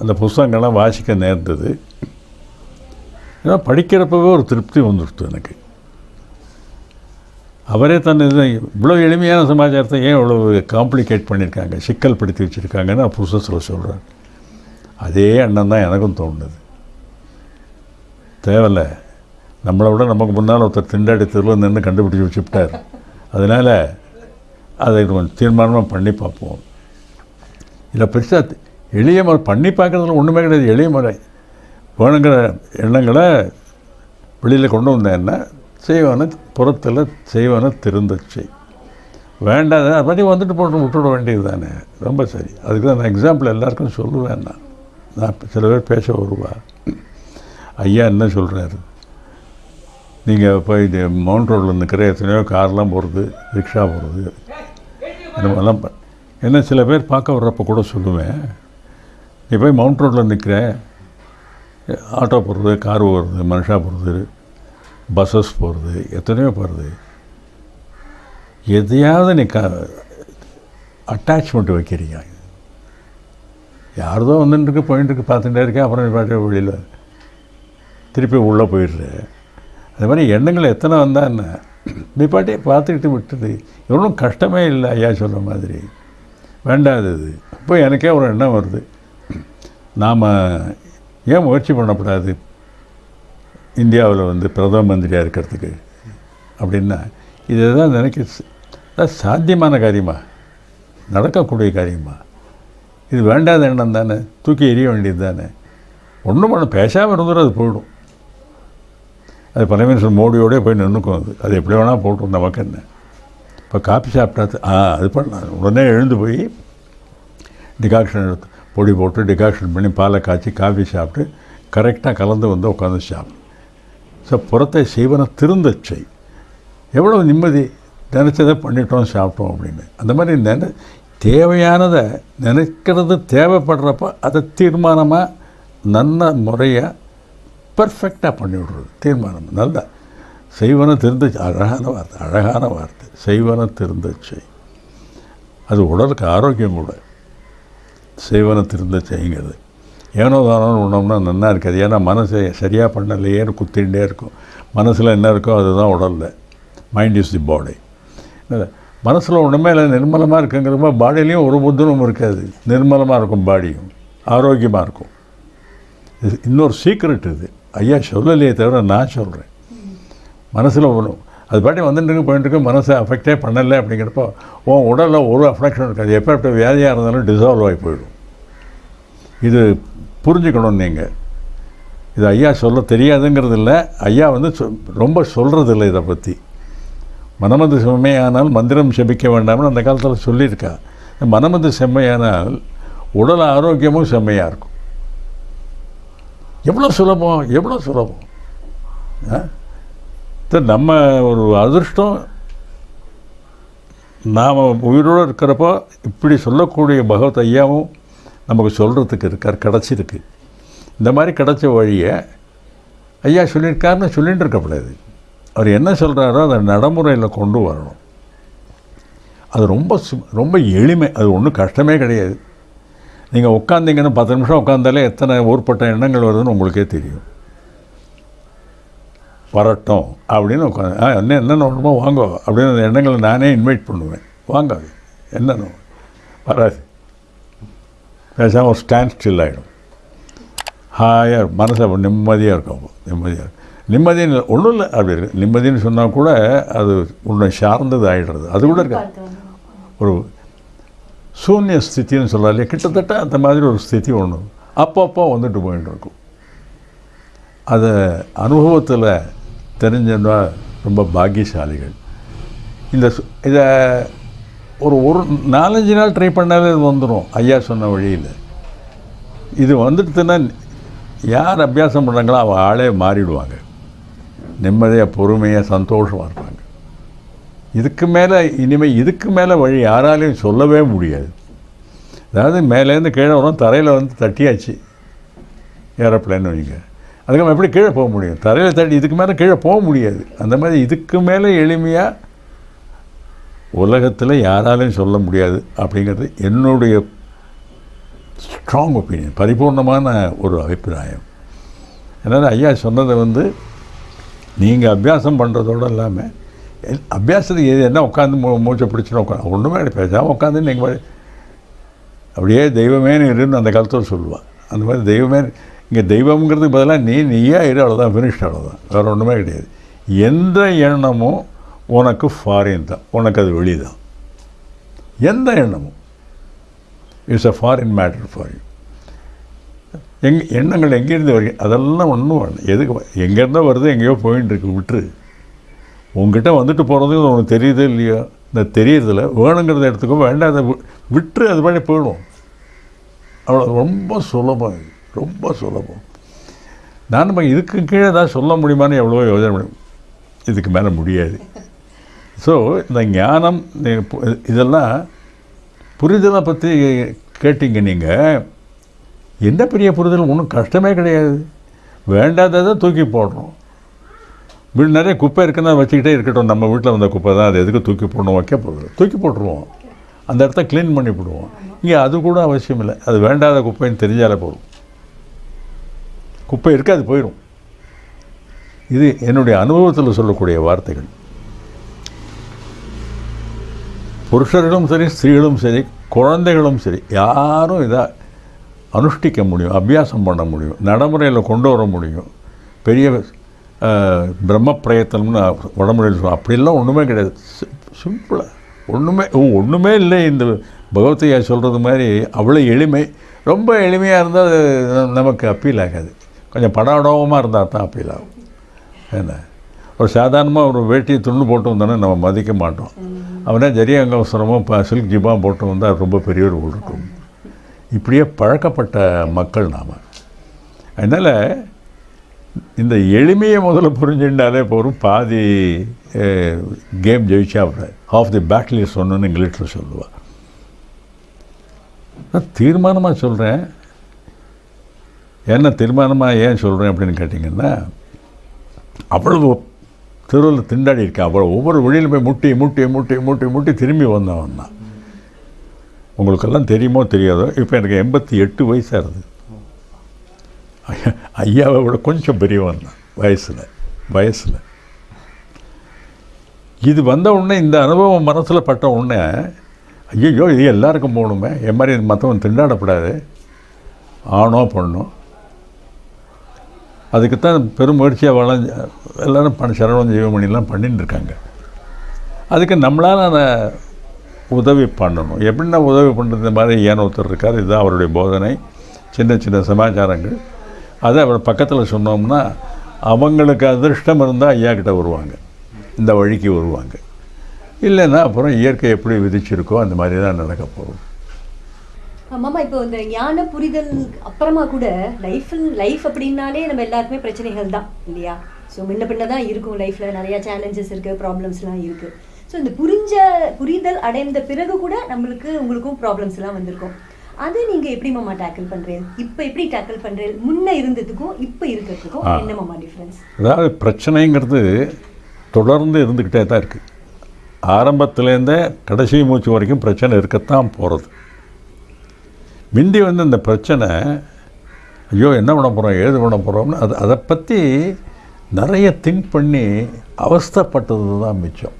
அந்த புஸ்தகங்கள்லாம் வாசிக்க நேர்ந்தது. ஏன்னா படிக்கிறப்பவே ஒரு திருப்தி வந்துடுத்து எனக்கு. அவரே தன் இது இவ்வளோ எளிமையான சமாச்சாரத்தை ஏன் இவ்வளோ காம்ப்ளிகேட் பண்ணியிருக்காங்க சிக்கல் படுத்தி வச்சுருக்காங்கன்னு நான் புதுசில் சொல்கிறேன் அதே எண்ணம் தான் எனக்கும் தோணுது. தேவையில்ல. நம்மளை விட நமக்கு முன்னால் ஒருத்தர் திண்டாடி தெருவில் நின்று கண்டுபிடிச்சி வச்சுட்டார் அதனால் அதை கொஞ்சம் தீர்மானமாக பண்ணி பார்ப்போம். இல்லை பெருசாக எளிய முறை பண்ணி பார்க்குறதுல ஒன்றுமே கிடையாது. எளிய முறை. வேணுங்கிற எண்ணங்களை வெளியில் கொண்டு வந்தேன்னா செய்வான புறத்தில் செய்வான திருந்துச்சு. வேண்டாத அதை பற்றி வந்துட்டு போட்டு விட்டுவிட வேண்டியது தானே ரொம்ப சரி. அதுக்கு தான் நான் எக்ஸாம்பிள் எல்லாருக்கும் சொல்லுவேன் நான். நான் சில பேர் பேச வருவா ஐயா என்ன சொல்கிறாரு நீங்கள் போய் இது மவுண்ட் ரோட்டில் நிற்கிற எத்தனையோ கார்லாம் போகிறது ரிக்ஷா போகிறது இந்த மாதிரிலாம் ப- என்ன சில பேர் பார்க்க வர்றப்போ கூட சொல்லுவேன். நீ போய் மவுண்ட் ரோட்டில் நிற்கிற ஆட்டோ போகிறது கார் போகிறது மனுஷா போகிறது பஸ்ஸஸ் போகிறது எத்தனையோ போகிறது எதையாவது நீ க அட்டாச்மெண்ட் வைக்கிறீங்க யாரதோ வந்துட்டுருக்கு போயிட்டுருக்கு பார்த்துட்டே இருக்கேன் அப்புறம் நீ பாட்டு வெளியில் திருப்பி உள்ளே போயிடுற. அது மாதிரி எண்ணங்கள் எத்தனை வந்தால் என்ன? நீ பாட்டே பார்த்துக்கிட்டு விட்டுது எவ்வளோ கஷ்டமே இல்லை ஐயா சொல்கிற மாதிரி. வேண்டாதது இப்போ எனக்கே ஒரு எண்ணம் வருது. நாம் ஏன் முயற்சி பண்ணக்கூடாது இந்தியாவில் வந்து பிரதம மந்திரியாக இருக்கிறதுக்கு அப்படின்னா இதுதான் நினைக்க சாத்தியமான காரியமா? நடக்கக்கூடிய காரியமா? இது வேண்டாத எண்ணம் தானே? தூக்கி எறிய வேண்டியது தானே? ஒன்றும் பண்ண பேசாமல் இருந்துடும் அது போயிடும். அது பிரைம் மினிஸ்டர் மோடியோடய போய் நின்றுக்கும் அது. அது எப்படி வேணால் போட்டோம் நமக்கு என்ன? இப்போ காப்பி சாப்பிட்டா ஆ அது பண்ணலாம் உடனே எழுந்து போய் டிகாக்ஷன் எடுத்து பொடி போட்டு டிகாக்ஷன் பண்ணி பாலை காய்ச்சி காஃபி சாப்பிட்டு கரெக்டாக கலந்து வந்து உட்காந்து சாப்பிடும் ஸோ புறத்தை செய்வன திருந்தச்சை செய். எவ்வளோ நிம்மதி? நினச்சதை பண்ணிட்டோம் சாப்பிட்டோம் அப்படின்னு. அந்த மாதிரி நினை தேவையானதை நினைக்கிறது தேவைப்படுறப்ப அதை தீர்மானமாக நல்ல முறையாக பர்ஃபெக்டாக பண்ணிவிடுறது தீர்மானம் நல்லா. செய்வன திருந்த அழகான வார்த்தை அழகான வார்த்தை. செய்வன திருந்த செய். அது உடலுக்கு ஆரோக்கியம் கூட. செய்வன திருந்த செய்யுங்கிறது ஏனோ தானோன்னு உணவுனா நல்லா இருக்காது. ஏன்னா மனசை சரியாக பண்ணலையேன்னு குத்திகிட்டே இருக்கும். மனசில் என்ன இருக்கோ அதுதான் உடலில். மைண்ட் இஸ் தி பாடி மனசில் ஒன்றுமே இல்லை. நிர்மலமாக இருக்குங்கிறப்ப பாடியிலையும் ஒரு புத்தனும் இருக்காது. நிர்மலமாக இருக்கும் பாடியும் ஆரோக்கியமாக இருக்கும். இது இன்னொரு சீக்ரெட் இது. ஐயா சொல்லலையே தவிர நான் சொல்கிறேன் மனசில் ஒன்றும் அது பாட்டி வந்துட்டு போயிட்டுருக்கு மனசை அஃபெக்டே பண்ணலை அப்படிங்கிறப்போ உன் உடலில் ஒரு அஃபெக்ஷன் இருக்காது. எப்போ வியாதியாக இருந்தாலும் டிசால்வ் ஆகி போயிடும். இது புரிஞ்சுக்கணும் நீங்கள் இது ஐயா சொல்ல தெரியாதுங்கிறது இல்லை ஐயா வந்து சொ ரொம்ப சொல்கிறது இல்லை இதை பற்றி மனமது செம்மையானால் மந்திரம் செபிக்க வேண்டாம்னு அந்த காலத்தில் சொல்லியிருக்கா. மனமது செம்மையானால் உடல் ஆரோக்கியமும் செம்மையாக இருக்கும். எவ்வளோ சுலபம் எவ்வளோ சுலபம்? ஆ? நம்ம ஒரு அதிர்ஷ்டம் நாம் உயிரோடு இருக்கிறப்போ இப்படி சொல்லக்கூடிய பகவத் ஐயாவும் நமக்கு சொல்கிறதுக்கு இருக்கார் கிடச்சிருக்கு. இந்த மாதிரி கிடச்ச வழியை ஐயா சொல்லியிருக்காருன்னு சொல்லிகிட்டு இருக்கக்கூடாது அவர் என்ன சொல்கிறாரோ அதை நடைமுறையில் கொண்டு வரணும். அது ரொம்ப சு ரொம்ப எளிமை அது ஒன்றும் கஷ்டமே கிடையாது. நீங்கள் உட்காந்திங்கன்னு பத்து நிமிஷம் உட்காந்தாலே எத்தனை ஊர்பட்ட எண்ணங்கள் வருதுன்னு உங்களுக்கே தெரியும். வரட்டும் அப்படின்னு உட்காந்து ஆ என்ன என்ன நோட்டமோ வாங்க அப்படின்னு அந்த எண்ணங்களை நானே இன்வைட் பண்ணுவேன். வாங்க என்ன வராது. பேசாமல் ஒரு ஸ்டாண்ட் ஸ்டில் ஆகிடும் ஹாயாக மனசை நிம்மதியாக இருக்கும் அப்போ நிம்மதியாக இருக்கும். நிம்மதின்னு ஒன்றும் இல்லை அப்படி இருக்கு. நிம்மதின்னு சொன்னால் கூட அது உன்னை சார்ந்தது ஆகிடுறது அது கூட இருக்காது. ஒரு சூன்ய ஸ்திதின்னு சொல்லாலே கிட்டத்தட்ட அந்த மாதிரி ஒரு ஸ்திதி ஒன்று அப்பப்போ வந்துட்டு போயிட்டு இருக்கும். அதை அனுபவத்தில் தெரிஞ்சா ரொம்ப பாக்கியசாலிகள். இந்த சு- இதை ஒரு ஒரு நாலஞ்சு நாள் ட்ரை பண்ணாலே இது வந்துடும் ஐயா சொன்ன வழியில். இது வந்துடுத்துன்னா யார் அபியாசம் பண்ணுறாங்களோ அவள் ஆளே மாறிடுவாங்க. நிம்மதியாக பொறுமையாக சந்தோஷமாக இருப்பாங்க. இதுக்கு மேலே இனிமேல் இதுக்கு மேலே வழி யாராலையும் சொல்லவே முடியாது. அதாவது மேலேருந்து கீழே வரும் தரையில் வந்து தட்டியாச்சு. ஏரோப்ளேன் வைங்க. அதுக்கு நம்ம எப்படி கீழே போக முடியும்? தரையில் தட்டி இதுக்கு மேலே கீழே போக முடியாது. அந்த மாதிரி இதுக்கு மேலே எளிமையாக உலகத்தில் யாராலையும் சொல்ல முடியாது அப்படிங்கிறது என்னுடைய ஸ்ட்ராங் ஒப்பீனியன் பரிபூர்ணமான ஒரு அபிப்பிராயம். அதனால் ஐயா சொன்னதை வந்து நீங்கள் அபியாசம் பண்ணுறதோடு இல்லாமல் எல்- அபியாசத்துக்கு எது என்ன உட்காந்து மூ மூச்சை பிடிச்சின்னு உட்காந்து ஒன்றுமே கிடையாது பேசாமல் உட்காந்து நீங்கள் அப்படியே தெய்வமேனு இருன்னு அந்த காலத்தில் சொல்லுவாள் அந்த மாதிரி தெய்வமே இங்கே தெய்வம்ங்கிறதுக்கு பதிலாக நீ நீயா இரு அவ்வளோதான் ஃபினிஷ் அவ்வளோதான் வேறு ஒன்றுமே கிடையாது. எந்த எண்ணமும் உனக்கு ஃபாரின் தான். உனக்கு அது வெளி தான் எந்த எண்ணமும். It's a foreign matter for you எங் எண்ணங்கள் எங்கேருந்து வருது அதெல்லாம் ஒன்றும் வேணும். எதுக்கு எங்கேருந்தோ வருது எங்கேயோ போயின்னு இருக்கு விட்டுரு. உங்ககிட்ட வந்துட்டு போகிறது உனக்கு தெரியுது இல்லையோ? இந்த தெரியறதில்ல. வேணுங்கிறத எடுத்துக்கோ வேண்டாம் அதை விட்டுரு அது மாதிரி போயிடும் அவ்வளோ ரொம்ப சுலபம் இது. ரொம்ப சுலபம். நான் நம்ம இதுக்கு கீழே தான் சொல்ல முடியுமான்னு எவ்வளோ யோசனை முடியும் இதுக்கு மேலே முடியாது. ஸோ இந்த ஞானம் இதெல்லாம் புரிதலை பற்றி கேட்டிங்க நீங்கள் என்ன பெரிய புரிதல்? ஒன்றும் கஷ்டமே கிடையாது. வேண்டாததை தூக்கி போடுறோம் வீடு நிறைய குப்பை இருக்குன்னா வச்சுக்கிட்டே இருக்கட்டும். நம்ம வீட்டில் வந்த குப்பை தான். அது எதுக்கு தூக்கி போடணும்? வைக்க போகிறது தூக்கி போட்டுருவோம். அந்த இடத்த க்ளீன் பண்ணி விடுவோம் இங்கே அது கூட அவசியம் இல்லை. அது வேண்டாத குப்பைன்னு தெரிஞ்சாலே போதும். குப்பை இருக்காது போயிடும் இது என்னுடைய அனுபவத்தில் சொல்லக்கூடிய வார்த்தைகள். புருஷர்களும் சரி ஸ்திரீகளும் சரி குழந்தைகளும் சரி யாரும் இதை அனுஷ்டிக்க முடியும் அபியாசம் பண்ண முடியும் நடைமுறையில் கொண்டு வர முடியும். பெரிய பிரம்ம பிரயத்தனம்னு உடம்புல சொல்லுவோம் அப்படிலாம் ஒன்றுமே கிடையாது. சிம்பிளாக ஒன்றுமே ஒன்றுமே இல்லை. இந்த பகவத்தையா சொல்கிறது மாதிரி அவ்வளோ எளிமை. ரொம்ப எளிமையாக இருந்தால் அது நமக்கு அப்பீல் ஆகாது. கொஞ்சம் படாடவமாக இருந்தால் தான் அப்பீல். ஆகும் என்ன? ஒரு சாதாரணமாக ஒரு வேட்டியை துண்டு போட்டு வந்தோன்னே நம்ம மதிக்க மாட்டோம். அவனே ஜரிய அங்கவசரமோ இப்போ சில்க் ஜிபா போட்டு வந்தால் அது ரொம்ப பெரிய ஒரு இருக்கும் இப்படியே பழக்கப்பட்ட மக்கள் நாம். அதனால் இந்த எளிமையை முதல்ல புரிஞ்சுட்டாலே போதும். பாதி கேம் ஜெயிச்சா ஆஃப் தி பேட்டில் சொன்னோன்னு இங்கிலீஷில் சொல்லுவாள் நான் தீர்மானமாக சொல்கிறேன் என்ன தீர்மானமாக ஏன் சொல்கிறேன் அப்படின்னு கேட்டிங்கன்னா அவ்வளவு தெருவில் திண்டாடி இருக்கேன் அவ்வளோ ஒவ்வொரு வழியில் போய் முட்டி முட்டி முட்டி முட்டி முட்டி திரும்பி வந்தவன் தான். உங்களுக்கெல்லாம் தெரியுமோ தெரியாதோ இப்போ எனக்கு எண்பத்தி எட்டு வயசாகுது ஐயா- ஐயாவை விட கொஞ்சம் பெரியவன் தான் வயசில் வயசில். இது வந்த உடனே இந்த அனுபவம் மனசில் பட்ட உடனே ஐயோ இது எல்லாருக்கும் போகணுமே என் மாதிரி மற்றவன் திண்டாடப்படாது. ஆணோ பொண்ணோ அதுக்குத்தான் பெரும் முயற்சியாக வளஞ்ச எல்லோரும் பண்ண சரவணம் ஜீவமணிலாம் பண்ணிட்டு இருக்காங்க அதுக்கு நம்மளால் அதை உதவி பண்ணணும். எப்படின்னா உதவி பண்ணுறது இந்த மாதிரி ஏன் ஒருத்தர் இருக்கார் இதுதான் அவருடைய போதனை. சின்ன சின்ன சமாச்சாரங்கள். அதை அவர் பக்கத்தில் சொன்னோம்னா அவங்களுக்கு அதிர்ஷ்டம் இருந்தால் ஐயா கிட்ட வருவாங்க. இந்த வழிக்கு வருவாங்க. இல்லைன்னா அப்புறம் இயற்கை எப்படி விதிச்சிருக்கோ அந்த மாதிரி தான் நடக்க போகும் மாமா இப்போ இந்த ஞான புரிதல் அப்புறமா கூட லைஃப் லைஃப் அப்படின்னாலே நம்ம எல்லாருக்குமே பிரச்சனைகள் தான் இல்லையா? ஸோ முன்ன பின்ன தான் இருக்கும் லைஃப்பில் நிறைய சேலஞ்சஸ் இருக்குது ப்ராப்ளம்ஸ்லாம் இருக்குது ஸோ இந்த புரிஞ்ச புரிதல் அடைந்த பிறகு கூட நம்மளுக்கு உங்களுக்கும் ப்ராப்ளம்ஸ்லாம் வந்திருக்கும். அதை நீங்கள் எப்படி மாமா டேக்கிள் பண்ணுறீங்க இப்போ எப்படி டேக்கிள் பண்ணுறீங்க முன்ன இருந்ததுக்கும் இப்போ இருக்கிறதுக்கும். என்ன மாமா டிஃப்ரென்ஸ் அதாவது பிரச்சனைங்கிறது தொடர்ந்து இருந்துக்கிட்டே தான் இருக்குது ஆரம்பத்துலேருந்தே கடைசி மூச்சு வரைக்கும் பிரச்சனை இருக்கத்தான் போகிறது முந்தி வந்து இந்த பிரச்சனை ஐயோ என்ன பண்ண போகிறோம் ஏது பண்ண போகிறோம்னு அது அதை பற்றி நிறைய திங்க் பண்ணி அவஸ்தைப்பட்டது தான் மிச்சம்.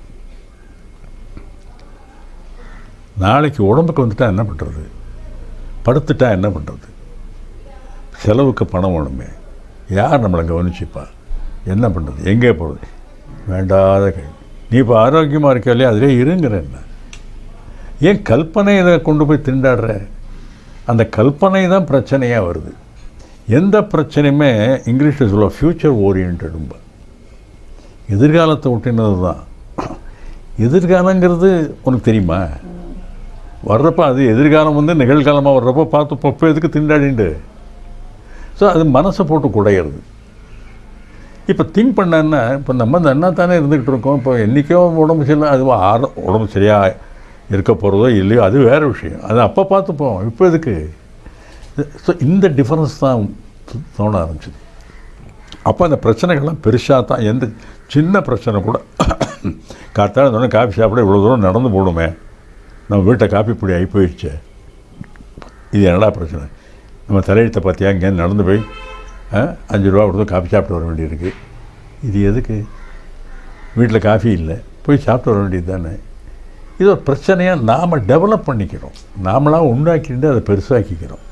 நாளைக்கு உடம்புக்கு வந்துட்டால் என்ன பண்ணுறது படுத்துட்டா என்ன பண்ணுறது செலவுக்கு பணம் வேணுமே. யார் நம்மளை கவனிச்சுப்பா? என்ன பண்ணுறது எங்கே போகிறது வேண்டாத கேள்வி. நீ இப்போ ஆரோக்கியமாக இருக்க இல்லையா? அதிலே இருங்கிற என்ன ஏன் கல்பனையை கொண்டு போய் திண்டாடுற? அந்த கல்பனை தான் பிரச்சனையாக வருது. எந்த பிரச்சனையுமே இங்கிலீஷில் சொல்ல ஃப்யூச்சர் ஓரியன்டும்ப எதிர்காலத்தை ஒட்டினது தான். எதிர்காலங்கிறது உனக்கு தெரியுமா? வர்றப்ப அது எதிர்காலம் வந்து நிகழ்காலமாக வர்றப்போ பார்த்து பப்போ எதுக்கு திண்டாடிண்டு? ஸோ அது மனசை போட்டு குடையிறது. இப்போ திங்க் பண்ணேன்னா இப்போ நம்ம நன்னா தானே இருந்துக்கிட்டு இருக்கோம். இப்போ என்றைக்கோ உடம்பு சரியில்லை அது ஆர உடம்பு சரியாக இருக்க போகிறதோ இல்லையோ அது வேறு விஷயம். அது அப்போ பார்த்துப்போம். இப்போ எதுக்கு? ஸோ இந்த டிஃப்ரென்ஸ் தான் தோண ஆரம்பிச்சது. அப்போ அந்த பிரச்சனைகள்லாம் பெருசாக தான் எந்த சின்ன பிரச்சனை கூட காத்தால இருந்தோடனே காஃபி சாப்பிட இவ்வளோ தூரம் நடந்து போடுமே நம்ம வீட்டை காஃபி பொடி ஆகி போயிடுச்சு. இது என்னடா பிரச்சனை? நம்ம தலையெழுத்தை பார்த்தியா? இங்கே நடந்து போய் அஞ்சு ரூபா கொடுத்து காஃபி சாப்பிட்டு வர வேண்டியிருக்கு. இது எதுக்கு? வீட்டில் காஃபி இல்லை. போய் சாப்பிட்டு வர வேண்டியது தானே. இது ஒரு பிரச்சனையாக நாம் டெவலப் பண்ணிக்கிறோம் நாமளாக உண்டாக்கிட்டு அதை பெருசாக்கிக்கிறோம்.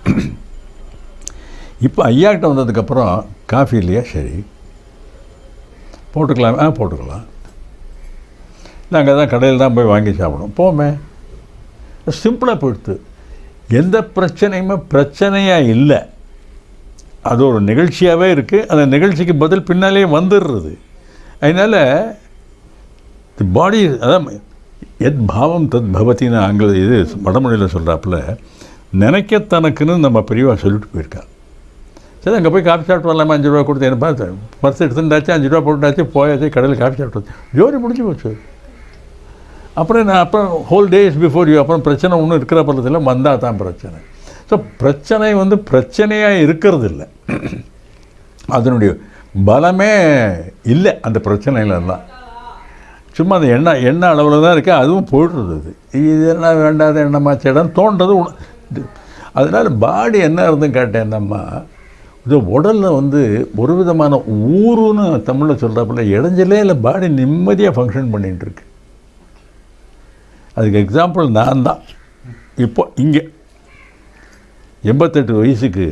இப்போ ஐயாக்கிட்ட வந்ததுக்கப்புறம் காஃபி இல்லையா? சரி. போட்டுக்கலாம். ஆ போட்டுக்கலாம். நாங்கள் தான் கடையில் தான் போய் வாங்கி சாப்பிடுவோம் போமே. சிம்பிளாக போயிடுத்து. எந்த பிரச்சனையுமே பிரச்சனையாக இல்லை. அது ஒரு நிகழ்ச்சியாகவே இருக்குது அந்த நிகழ்ச்சிக்கு பதில் பின்னாலே வந்துடுறது. அதனால் தி பாடி அதான் எத் பாவம் தத் பவத்தின்னு ஆங்கில இது வடமொழியில் சொல்கிறாப்புல நினைக்க தனக்குன்னு நம்ம பெரியவா சொல்லிட்டு போயிருக்கா. சரி அங்கே போய் காஃபி சாப்பிட்டு வரலாமா? அஞ்சு ரூபா கொடுத்து என்ன பார்த்து பர்ஸ் எடுத்துட்டாச்சு அஞ்சு ரூபா போட்டாச்சு போயாச்சு கடையில் காஃபி சாப்பிட்டு வந்து. ஜோடி முடிஞ்சு போச்சு. அப்புறம் நான் அப்புறம் ஹோல் டேஸ் பிஃபோர் யூ அப்புறம் பிரச்சனை ஒன்றும் இருக்கிற பள்ளத்தில் வந்தால் தான் பிரச்சனை. ஸோ பிரச்சனை வந்து பிரச்சனையாக இருக்கிறது இல்லை. அதனுடைய பலமே இல்லை அந்த பிரச்சனையிலலாம் சும்மா அந்த எண்ணெய் எண்ணெய் அளவில் தான் இருக்குது அதுவும் போயிடுறது அது. இது என்ன வேண்டாத எண்ணமாச்சு இடம் தோன்றது உண- அதனால் பாடி என்ன இருந்துன்னு கேட்டேன்னம்மா இது உடலில் வந்து ஒரு விதமான ஊருன்னு தமிழில் சொல்கிறாப்புல இடைஞ்சலே இல்லை பாடி நிம்மதியாக ஃபங்க்ஷன் பண்ணிகிட்டு இருக்கு. அதுக்கு எக்ஸாம்பிள் நான் தான். இப்போ இங்கே எண்பத்தெட்டு வயசுக்கு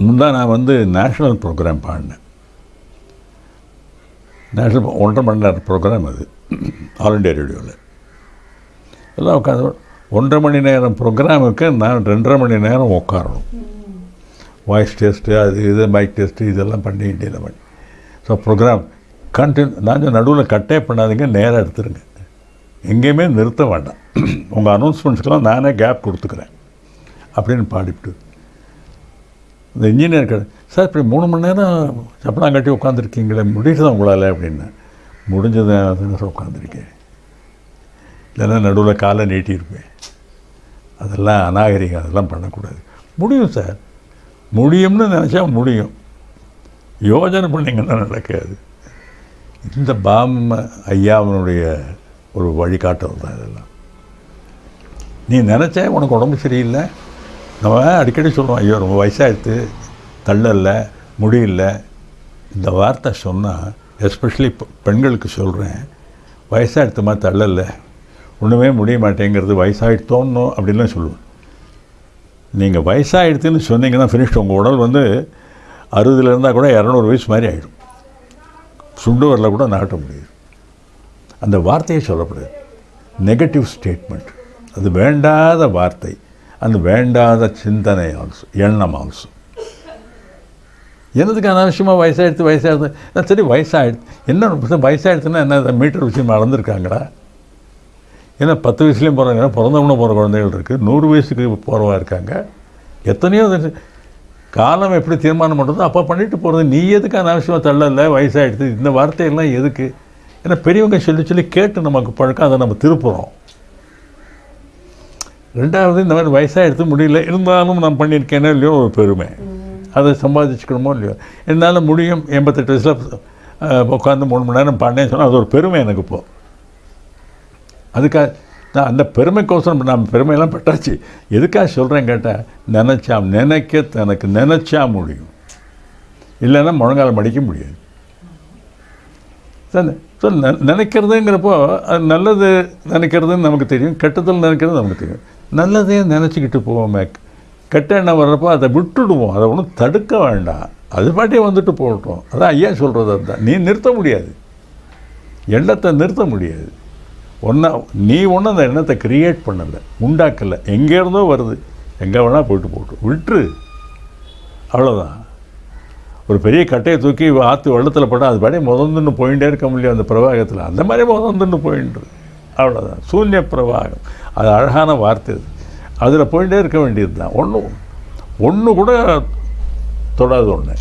முந்தா நான் வந்து நேஷ்னல் ப்ரோக்ராம் பாடினேன். நேஷனல் ஒன்றரை மணி நேரம் ப்ரோக்ராம் அது. ஆல் இண்டியா ரேடியோவில் எல்லாம் உட்காந்து ஒன்றரை மணி நேரம் ப்ரோக்ராமுக்கு நான் ரெண்டரை மணி நேரம் உட்காரணும். வாய்ஸ் டெஸ்ட்டு அது இது மைக் டெஸ்ட்டு இதெல்லாம் பண்ணி இண்டியில் பண்ணி. ஸோ ப்ரோக்ராம் கண்டினியூ நான் நடுவில் கட்டே பண்ணாதீங்க நேராக எடுத்துருங்க. எங்கேயுமே நிறுத்த வேண்டாம். உங்கள் அனௌன்ஸ்மெண்ட்ஸ்க்கெல்லாம் நானே கேப் கொடுத்துக்கிறேன். அப்படின்னு பாடிவிட்டு. இந்த இன்ஜினியர் கடை சார் இப்படி மூணு மணி நேரம் சப்பனம் கட்டி உட்காந்துருக்கீங்களே முடியுது உங்களால் அப்படின்னு. முடிஞ்சது சார் உட்காந்துருக்கேன் இல்லைன்னா நடுவில் காலை நீட்டியிருப்பேன் அதெல்லாம் அநாகரிகம் அதெல்லாம் பண்ணக்கூடாது. முடியும் சார். முடியும்னு நினச்சா முடியும். யோஜனை பண்ணிங்கன்னா நடக்காது. இந்த பாம ஐயாவனுடைய ஒரு வழிகாட்டல் தான் இதெல்லாம். நீ நினச்சா உனக்கு உடம்பு சரியில்லை. நம்ம அடிக்கடி சொல்லுவோம் ஐயோ ரொம்ப வயசாகிடுது தள்ளலை முடியல இந்த வார்த்தை சொன்னால் எஸ்பெஷலி பெண்களுக்கு சொல்கிறேன் வயசாகிடுத்துமா தள்ளல ஒன்றுமே முடிய மாட்டேங்கிறது வயசாகிடுத்தோன்னு அப்படின்லாம் சொல்லுவேன். நீங்கள் வயசாகிடுதுன்னு சொன்னீங்கன்னா ஃபினிஷ் உங்கள் உடல் வந்து அறுபதுல இருந்தால் கூட இரநூறு வயசு மாதிரி ஆகிடும் சுண்டு வரல கூட நாட்ட முடியும் அந்த வார்த்தையை சொல்லப்படுது. நெகட்டிவ் ஸ்டேட்மெண்ட் அது வேண்டாத வார்த்தை. அந்த வேண்டாத சிந்தனை ஆல்சோ எண்ணம் ஆல்சோ என்னதுக்கு அனாவசியமாக வயசாகிடுது வயசாகிடுது நான் சரி வயசாகிடுது என்ன வயசாகிடுதுன்னா என்ன மீட்டர் விஷயம் மறந்துருக்காங்கடா. ஏன்னா பத்து வயசுலேயும் போகிறாங்க பிறந்தவனும் போகிற குழந்தைகள் இருக்குது நூறு வயசுக்கு போகிறவா இருக்காங்க. எத்தனையோ காலம் எப்படி தீர்மானம் பண்ணுறதோ அப்போ பண்ணிட்டு போகிறது நீ எதுக்கு அனாவசியமாக தள்ளல வயசாகிடுது இந்த வார்த்தையெல்லாம் எதுக்கு? ஏன்னா பெரியவங்க சொல்லி சொல்லி கேட்டு நமக்கு பழக்கம் அதை நம்ம திருப்புறோம். ரெண்டாவது இந்த மாதிரி வயசாக எடுத்து முடியல. இருந்தாலும் நான் பண்ணியிருக்கேனே இல்லையோ ஒரு பெருமை. அதை சம்பாதிச்சுக்கணுமோ இல்லையோ? என்னால் முடியும். எண்பத்தெட்டு வயசில் உட்காந்து மூணு மணி நேரம் பாடினேன்னு சொன்னால் அது ஒரு பெருமை எனக்கு இப்போ. அதுக்காக நான் அந்த பெருமைக்கோசரம் நான் பெருமையெல்லாம் பட்டாச்சு. எதுக்காக சொல்கிறேன் கேட்டால் நினச்சா நினைக்க தனக்கு நினச்சா முடியும். இல்லைன்னா முழங்கால மடிக்க முடியாது. ஸோ நினைக்கிறதுங்கிறப்போ அது நல்லது நினைக்கிறதுன்னு நமக்கு தெரியும் கெட்டதில் நினைக்கிறது நமக்கு தெரியும். நல்லதே நினச்சிக்கிட்டு போவோமே கெட்ட எண்ணம் வர்றப்போ அதை விட்டுடுவோம். அதை ஒன்றும் தடுக்க வேண்டாம். அது பாட்டே வந்துட்டு போகட்டும். அதான் ஐயா சொல்கிறது அதுதான் நீ நிறுத்த முடியாது. எண்ணத்தை நிறுத்த முடியாது. ஒன்றா நீ ஒன்றும் அந்த எண்ணத்தை கிரியேட் பண்ணலை உண்டாக்கலை. எங்கே இருந்தோ வருது. எங்கே வேணால் போயிட்டு போட்டு விட்டுரு. அவ்வளோதான் ஒரு பெரிய கட்டையை தூக்கி ஆற்று வெள்ளத்தில் போட்டால் அது பாடி முதந்துன்னு போயிட்டே இருக்க முடியும் அந்த பிரவாகத்தில். அந்த மாதிரி முதந்துன்னு போயின்று அவ்வளோதான் சூன்ய பிரவாகம். அது அழகான வார்த்தை அது. அதில் போயிட்டே இருக்க வேண்டியது தான் ஒன்றும் ஒன்று கூட தொடாது ஒன்று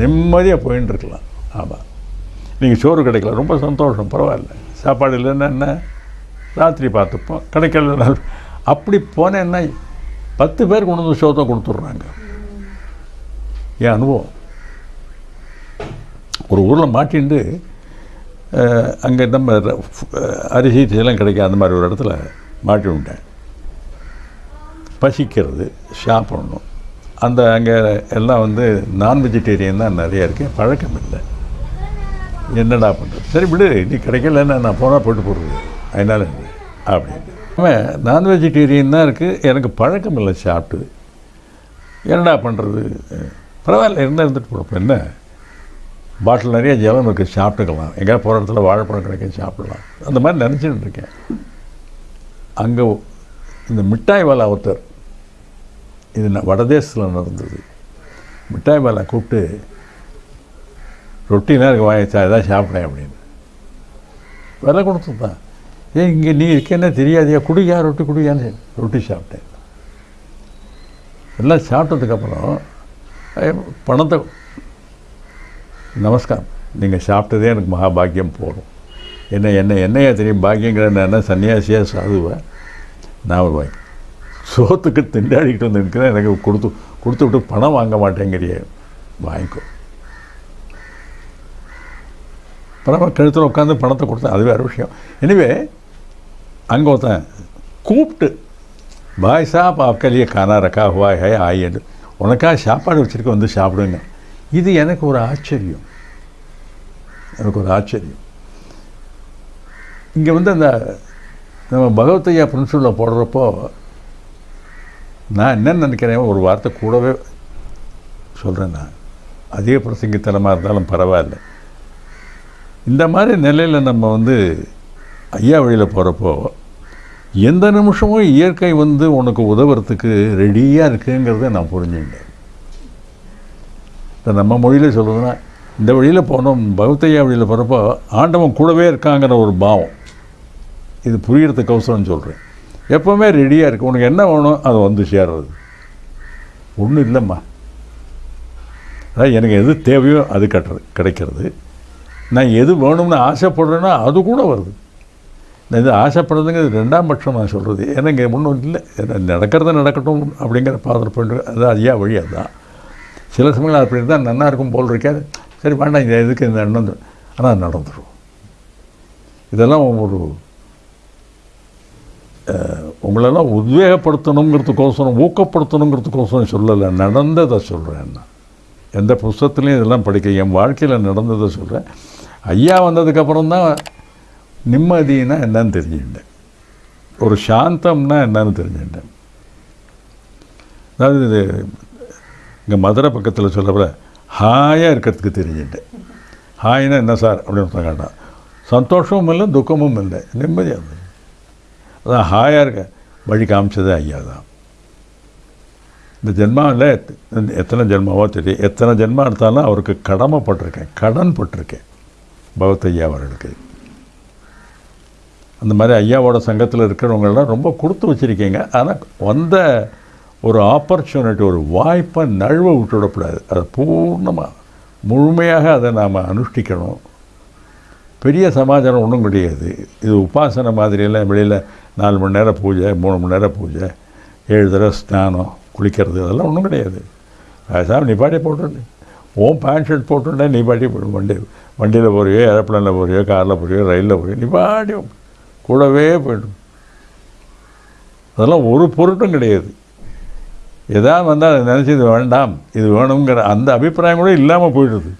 நிம்மதியாக போயின்னு இருக்கலாம். ஆமாம் நீங்கள் சோறு கிடைக்கல ரொம்ப சந்தோஷம் பரவாயில்ல. சாப்பாடு இல்லைன்னா என்ன? ராத்திரி பார்த்துப்போம். கிடைக்கல அப்படி போனேன்னா பத்து பேர் கொண்டு வந்து சோத்தம் கொடுத்துட்றாங்க. என் அனுபவம்? ஒரு ஊரில் மாட்டிண்டு அங்கே நம்ம அரிசி இதெல்லாம் கிடைக்கும் அந்த மாதிரி ஒரு இடத்துல மாட்டி விட்டேன். பசிக்கிறது சாப்பிடணும் அந்த அங்கே எல்லாம் வந்து நான் வெஜிடேரியன் தான் நிறையா இருக்கு. பழக்கம் இல்லை. என்னடா பண்ணுறது சரி விடு நீ கிடைக்கலன்னு நான் போனால் போட்டு போடுறது. அதனால அப்படின்னு அவன் நான் வெஜிடேரியன் தான் இருக்குது எனக்கு பழக்கம் இல்லை சாப்பிட்டு. என்னடா பண்ணுறது பரவாயில்ல இருந்தால் இருந்துட்டு போகிறப்ப என்ன? பாட்டில் நிறைய ஜலம் இருக்குது சாப்பிட்டுக்கலாம். எங்கேயா போகிற இடத்துல வாழைப்பழம் கிடைக்கும் சாப்பிடலாம். அந்த மாதிரி நினச்சிட்டு இருக்கேன். அங்கே இந்த மிட்டாய் வாலா ஒருத்தர் இது வடதேசத்தில் நடந்தது. மிட்டாய் பாலா கூப்பிட்டு ரொட்டிலாம் நேரம் வாங்கிச்சா எதாவது சாப்பிட்டேன் அப்படின்னு. விலை கொடுத்துருந்தான் ஏன் இங்கே நீ இருக்கேன்னே தெரியாதியா? குடியா ரொட்டி குடியான்னு ரொட்டி சாப்பிட்டேன். எல்லாம் சாப்பிட்டதுக்கப்புறம் பணத்தை நமஸ்காரம். நீங்கள் சாப்பிட்டதே எனக்கு மகாபாக்கியம் போகணும் என்ன என்ன என்னையா தெரியும்? பாக்கியங்கிற என்ன சன்னியாசியாக சாதுவேன் நான் ஒரு வாங்கி சோத்துக்கு திண்டாடிக்கிட்டு வந்து நிற்கிறேன் எனக்கு கொடுத்து கொடுத்து விட்டு பணம் வாங்க மாட்டேங்கிறிய. வாங்கிக்கோ. பரவாயில்ல கழுத்தில் உட்காந்து பணத்தை கொடுத்தேன். அது வேறு விஷயம். எனவே அங்கே ஒருத்தன் கூப்பிட்டு பாய் சாப் அக்கலிய கானா ரக்கா ஹுவாய் ஹாய் ஆய் என்று. உனக்காக சாப்பாடு வச்சுருக்க வந்து சாப்பிடுங்க இது எனக்கு ஒரு ஆச்சரியம். எனக்கு ஒரு ஆச்சரியம். இங்கே வந்து அந்த நம்ம பகவத்தையா பிரின்சிபலில் போடுறப்போ நான் என்ன நினைக்கிறேன் ஒரு வார்த்தை கூடவே சொல்கிறேன் நான். அதிக பிரசங்கித்தனமாக இருந்தாலும் பரவாயில்ல. இந்த மாதிரி நிலையில் நம்ம வந்து ஐயா வழியில் போகிறப்போ எந்த நிமிஷமும் இயற்கை வந்து உனக்கு உதவுறதுக்கு ரெடியாக இருக்குங்கிறத நான் புரிஞ்சுக்கிட்டேன். இப்போ நம்ம மொழியில் சொல்கிறதுனா இந்த வழியில் போனோம் பௌத்தையா வழியில் போகிறப்போ ஆண்டவன் கூடவே இருக்காங்கிற ஒரு பாவம். இது புரியறதுக்கோசரம் சொல்கிறேன் எப்போவுமே ரெடியாக இருக்குது உனக்கு என்ன வேணும் அது வந்து சேர்றது ஒன்றும் இல்லைம்மா. அதான் எனக்கு எது தேவையோ அது கட்டுறது கிடைக்கிறது. நான் எது வேணும்னு ஆசைப்படுறேன்னா அது கூட வருது. நான் இது ஆசைப்படுறதுங்கிறது ரெண்டாம் பட்சம் நான் சொல்கிறது ஏன்னா இங்கே ஒன்றும் இல்லை. ஏன்னா நடக்கட்டும் அப்படிங்கிற பாதர் பண்ணிட்டு அது ஐயா வழி அதுதான். சில சமயங்கள் அப்படி இருந்தால் நல்லா இருக்கும் போல் இருக்காது சரி வேண்டாம் இது எதுக்கு இந்த எண்ணம் ஆனால் நடந்துடும் இதெல்லாம் ஒரு உங்களெல்லாம் உத்வேகப்படுத்தணுங்கிறதுக்கோசரம் ஊக்கப்படுத்தணுங்கிறதுக்கோசரம் சொல்லலை. நடந்ததை சொல்கிறேன் நான். எந்த புஸ்தத்துலேயும் இதெல்லாம் படிக்க என் வாழ்க்கையில் நடந்ததை சொல்கிறேன் ஐயா வந்ததுக்கப்புறம் தான் நிம்மதினா என்னன்னு தெரிஞ்சுக்கிட்டேன். ஒரு சாந்தம்னா என்னன்னு தெரிஞ்சுக்கிட்டேன். அதாவது இது இங்கே மதுரை பக்கத்தில் சொல்லப்பட ஹாயாக இருக்கிறதுக்கு தெரிஞ்சுட்டேன் ஹாய்னா என்ன சார்? அப்படின்னு சொன்னாங்க கேட்டான். சந்தோஷமும் இல்லை துக்கமும் இல்லை. நிம்மதியாக இருந்தது. அதான் ஹாயாக இருக்க. வழி காமிச்சதே ஐயா தான். இந்த ஜென்மாவில் எத்தனை ஜென்மாவோ தெரியும். எத்தனை ஜென்மா எடுத்தாலும் அவருக்கு கடமைப்பட்டிருக்கேன் கடன் பட்டிருக்கேன். பகவத் ஐயா அவர்களுக்கு. அந்த மாதிரி ஐயாவோட சங்கத்தில் இருக்கிறவங்களாம் ரொம்ப கொடுத்து வச்சுருக்கீங்க. ஆனால் வந்த ஒரு ஆப்பர்ச்சுனிட்டி ஒரு வாய்ப்பை நழுவ விட்டுவிடக்கூடாது அதை பூர்ணமாக முழுமையாக அதை நாம் அனுஷ்டிக்கணும். பெரிய சமாச்சாரம் ஒன்றும் கிடையாது. இது உபாசனை மாதிரியெல்லாம் வெளியில் நாலு மணி நேரம் பூஜை மூணு மணி நேரம் பூஜை ஏழு தடவை ஸ்நானம் குளிக்கிறது அதெல்லாம் ஒன்றும் கிடையாது. பேசாமல் நீ பாட்டி போட்டு ஓன் பேண்ட் ஷர்ட் போட்டுட்டா நீ பாட்டி வண்டி வண்டியில் போறியோ ஏரோப்ளைனில் போறியோ காரில் போறியோ ரயிலில் போறியோ நீ பாட்டி கூடவே போய்டும். அதெல்லாம் ஒரு பொருட்டும் கிடையாது. எதாவது வந்தால் அதை நினச்சி இது வேண்டாம் இது வேணுங்கிற அந்த அபிப்பிராயம் கூட இல்லாமல் போயிடுது.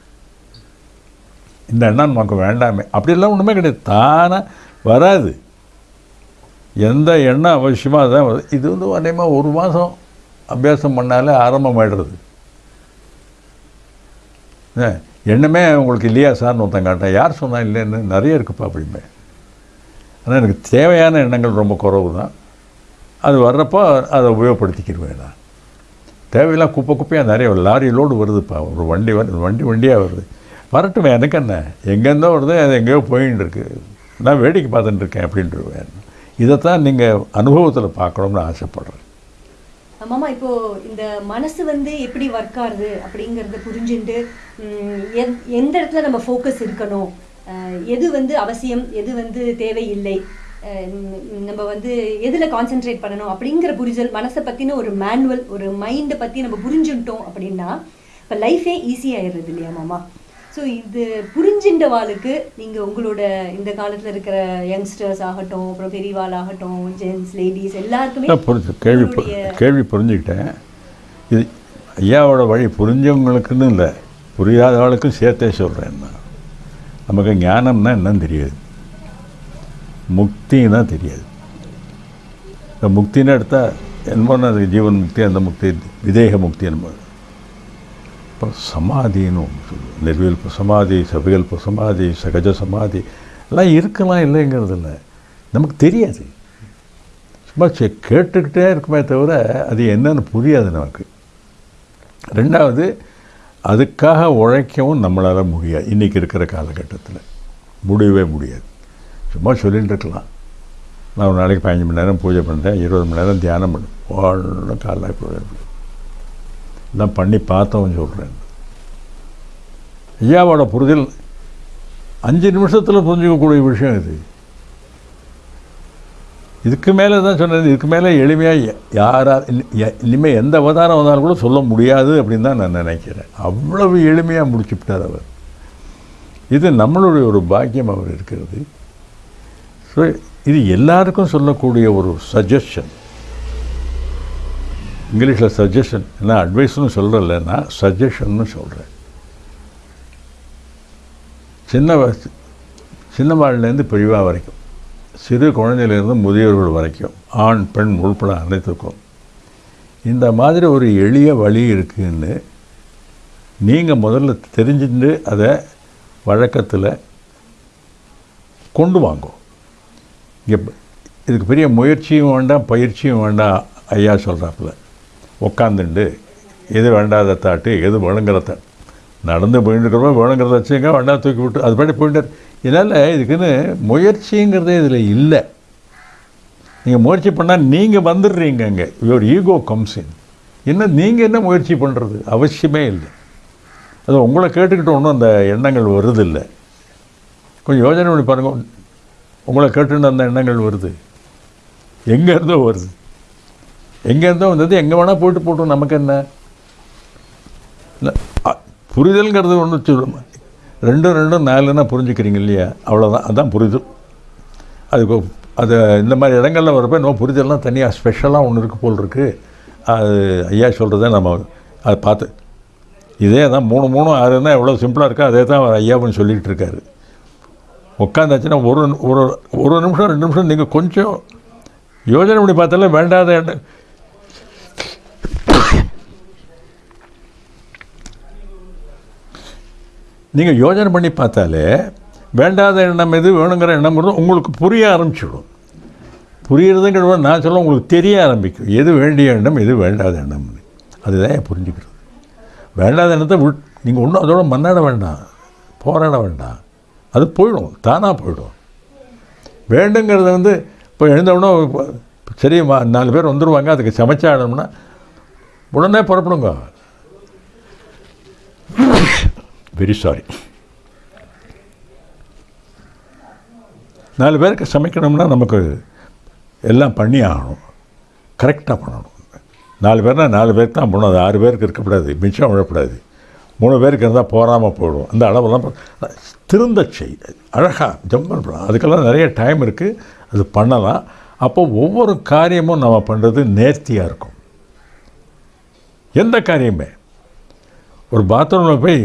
இந்த எண்ணம் நமக்கு வேண்டாமே. அப்படியெல்லாம் ஒன்றுமே கிடையாது. தானாக வராது. எந்த எண்ணம் அவசியமாக தான் வருது. இது வந்து அநேகமாக ஒரு மாதம் அபியாசம் பண்ணாலே ஆரம்பமாயிடுறது. எண்ணமே உங்களுக்கு இல்லையா சார்னு ஒருத்தன் காட்டேன் யார் சொன்னால் இல்லைன்னு நிறைய இருக்குப்பா அப்படிமே ஆனால் எனக்கு தேவையான எண்ணங்கள் ரொம்ப குறைவு தான் அது வர்றப்போ அதை உபயோகப்படுத்திக்கிடுவேன் நான். தேவையில்லாம் குப்பை குப்பையாக நிறைய லாரி லோடு வருதுப்பா. ஒரு வண்டி வருது வண்டி வண்டியாக வருது. வரட்டுமே எனக்கு என்ன? எங்கேருந்தோ வருது அது எங்கேயோ போயின்னு இருக்கு நான் வேடிக்கை பார்த்துட்டு இருக்கேன் அப்படின்ட்டுருவேன் இதைத்தான் நீங்கள் அனுபவத்தில் பார்க்கணும்னு ஆசைப்பட்றேன். மாமா இப்போ இந்த மனசு வந்து எப்படி ஒர்க் ஆகுது அப்படிங்கிறத புரிஞ்சுட்டு எந்- எந்த இடத்துல நம்ம ஃபோக்கஸ் இருக்கணும்? எது வந்து அவசியம் எது வந்து தேவையில்லை? நம்ம வந்து எதில் கான்சென்ட்ரேட் பண்ணணும்? அப்படிங்கிற புரிதல் மனசை பற்றின ஒரு மேனுவல் ஒரு மைண்டை பற்றி நம்ம புரிஞ்சுட்டோம் அப்படின்னா இப்போ லைஃபே ஈஸியாகிடுறது இல்லையா மாமா? ஸோ இது புரிஞ்சின்ற வாளுக்கு நீங்கள் உங்களோட இந்த காலத்தில் இருக்கிற யங்ஸ்டர்ஸ் ஆகட்டும் அப்புறம் பெரியவாள் ஆகட்டும் ஜென்ஸ் லேடிஸ் எல்லாருக்குமே புரிஞ்சு கேள்வி கேள்வி புரிஞ்சுக்கிட்டேன். இது ஐயாவோட வழி புரிஞ்சவங்களுக்குன்னு இல்லை புரியாதவளுக்கும் சேர்த்தே சொல்கிறேன் நான். நமக்கு ஞானம்னா என்னன்னு தெரியாது. முக்தின்னா தெரியாது. இந்த முக்தின்னு எடுத்தால் என்பது அது ஜீவன் முக்தி அந்த முக்தி விதேக முக்தி என்பது. அப்புறம் சமாதின்னு ஒன்று சொல்லுவோம் நிர்விகல்ப சமாதி சவிகல்ப சமாதி சகஜ சமாதி எல்லாம் இருக்கலாம் இல்லைங்கிறது இல்லை நமக்கு தெரியாது சும்மா செ- கேட்டுக்கிட்டே இருக்குமே தவிர அது என்னன்னு புரியாது நமக்கு ரெண்டாவது அதுக்காக உழைக்கவும் நம்மளால் முடியாது இன்றைக்கி இருக்கிற காலகட்டத்தில் முடியவே முடியாது சும்மா சொல்லிகிட்டு இருக்கலாம் நான் ஒரு நாளைக்கு பதினஞ்சு மணி நேரம் பூஜை பண்ணுறேன் இருபது மணி நேரம் தியானம் பண்ணேன் ஒன்றும் காலைல நான் பண்ணி பார்த்தவன் சொல்கிறேன் ஐயாவோட புரிதல் அஞ்சு நிமிஷத்தில் புரிஞ்சுக்கக்கூடிய விஷயம் இது. இதுக்கு மேலே தான் சொன்னது இதுக்கு மேலே எளிமையாக யாரா இனிமேல் எந்த அவதாரம் வந்தாலும் கூட சொல்ல முடியாது அப்படின்னு தான் நான் நினைக்கிறேன். அவ்வளவு எளிமையாக முடிச்சுவிட்டார் அவர். இது நம்மளுடைய ஒரு பாக்கியம் அவர் இருக்கிறது. ஸோ இது எல்லாருக்கும் சொல்லக்கூடிய ஒரு சஜஷன் இங்கிலீஷில் சஜஷன் என்ன அட்வைஸ்னு சொல்கிறல நான் சஜஷன்னு சொல்கிறேன் சின்ன சின்ன வாழ்லேருந்து பெரியவா வரைக்கும் சிறு குழந்தையிலேருந்து முதியோர்கள் வரைக்கும் ஆண் பெண் உள்பட அனைத்துக்கும் இந்த மாதிரி ஒரு எளிய வழி இருக்குதுன்னு நீங்கள் முதல்ல தெரிஞ்சுட்டு அதை வழக்கத்தில் கொண்டு வாங்கோ. இங்கே இதுக்கு பெரிய முயற்சியும் வேண்டாம் பயிற்சியும் வேண்டாம் ஐயா சொல்கிறாப்புல உட்காந்துண்டு எது வேண்டாத தாட்டு எது வேணுங்கிறத. நடந்து போயிட்டு இருக்கிறப்ப வேணுங்கிறத வச்சுங்க வேண்டாம் தூக்கி விட்டு அது பாட்டி போயிட்டு இதனால் இதுக்குன்னு முயற்சிங்கிறதே இதில் இல்லை. நீங்கள் முயற்சி பண்ணால் நீங்கள் வந்துடுறீங்க அங்கே. யுவர் ஈகோ கம்ஸ் இன் என்ன நீங்கள் என்ன முயற்சி பண்ணுறது அவசியமே இல்லை. அது உங்களை கேட்டுக்கிட்டு ஒன்றும் அந்த எண்ணங்கள் வருதில்லை. கொஞ்சம் யோஜனை பண்ணி பாருங்கள் உங்களை கேட்டுன்னு அந்த எண்ணங்கள் வருது. எங்கேருந்தோ வருது. எங்கேருந்தோ வந்தது எங்கே வேணால் போயிட்டு போட்டோம் நமக்கு என்ன? இல்லை புரிதல்ங்கிறது ஒன்று சொல்லும் ரெண்டும் ரெண்டும் நாலுன்னா புரிஞ்சுக்கிறீங்க இல்லையா? அவ்வளோதான் அதான் புரிதல். அதுக்கு அது இந்த மாதிரி இடங்களில் வரப்போ இன்னும் புரிதல்லாம் தனியாக ஸ்பெஷலாக ஒன்று இருக்குது போல் இருக்குது அது ஐயா சொல்கிறத நம்ம அதை பார்த்து. இதே தான் மூணு மூணு ஆறுன்னா எவ்வளோ சிம்பிளாக இருக்கோ அதே தான் அவர் ஐயாவும் சொல்லிகிட்டு இருக்காரு. உட்காந்தாச்சுன்னா ஒரு ஒரு ஒரு நிமிஷம் ரெண்டு நிமிஷம் நீங்கள் கொஞ்சம் யோசனை பண்ணி பார்த்தாலே வேண்டாத நீங்கள் யோஜனை பண்ணி பார்த்தாலே வேண்டாத எண்ணம் எது வேணுங்கிற எண்ணம் உங்களுக்கு புரிய ஆரம்பிச்சிடும். புரியறதுங்கிற நான் சொல்ல உங்களுக்கு தெரிய ஆரம்பிக்கும். எது வேண்டிய எண்ணம் எது வேண்டாத எண்ணம்னு அதுதான் என் புரிஞ்சுக்கிறது. வேண்டாத எண்ணத்தை விட் நீங்கள் ஒன்றும் அதோட மன்னாட வேண்டாம். போராட வேண்டாம். அது போயிடும். தானாக போயிடும். வேண்டுங்கிறத வந்து இப்போ எழுந்தவுடனே சரி நாலு பேர் வந்துடுவாங்க அதுக்கு சமைச்சாடணும்னா உடனே புறப்படுங்க. வெரி சாரி நாலு பேருக்கு சமைக்கணும்னா நமக்கு எல்லாம் பண்ணி ஆகணும். கரெக்டாக பண்ணணும். நாலு பேர்னா நாலு பேருக்கு தான் பண்ணணும். அது ஆறு பேருக்கு இருக்கக்கூடாது மிச்சம் விழக்கூடாது மூணு பேருக்கு இருந்தால் போகாமல் போயிடும். அந்த அளவெல்லாம் திருந்த செய். அழகாக ஜம்பல் பண்ணலாம். அதுக்கெல்லாம் நிறைய டைம் இருக்குது அது பண்ணலாம். அப்போ ஒவ்வொரு காரியமும் நம்ம பண்ணுறது நேர்த்தியாக இருக்கும். எந்த காரியமே. ஒரு பாத்ரூமில் போய்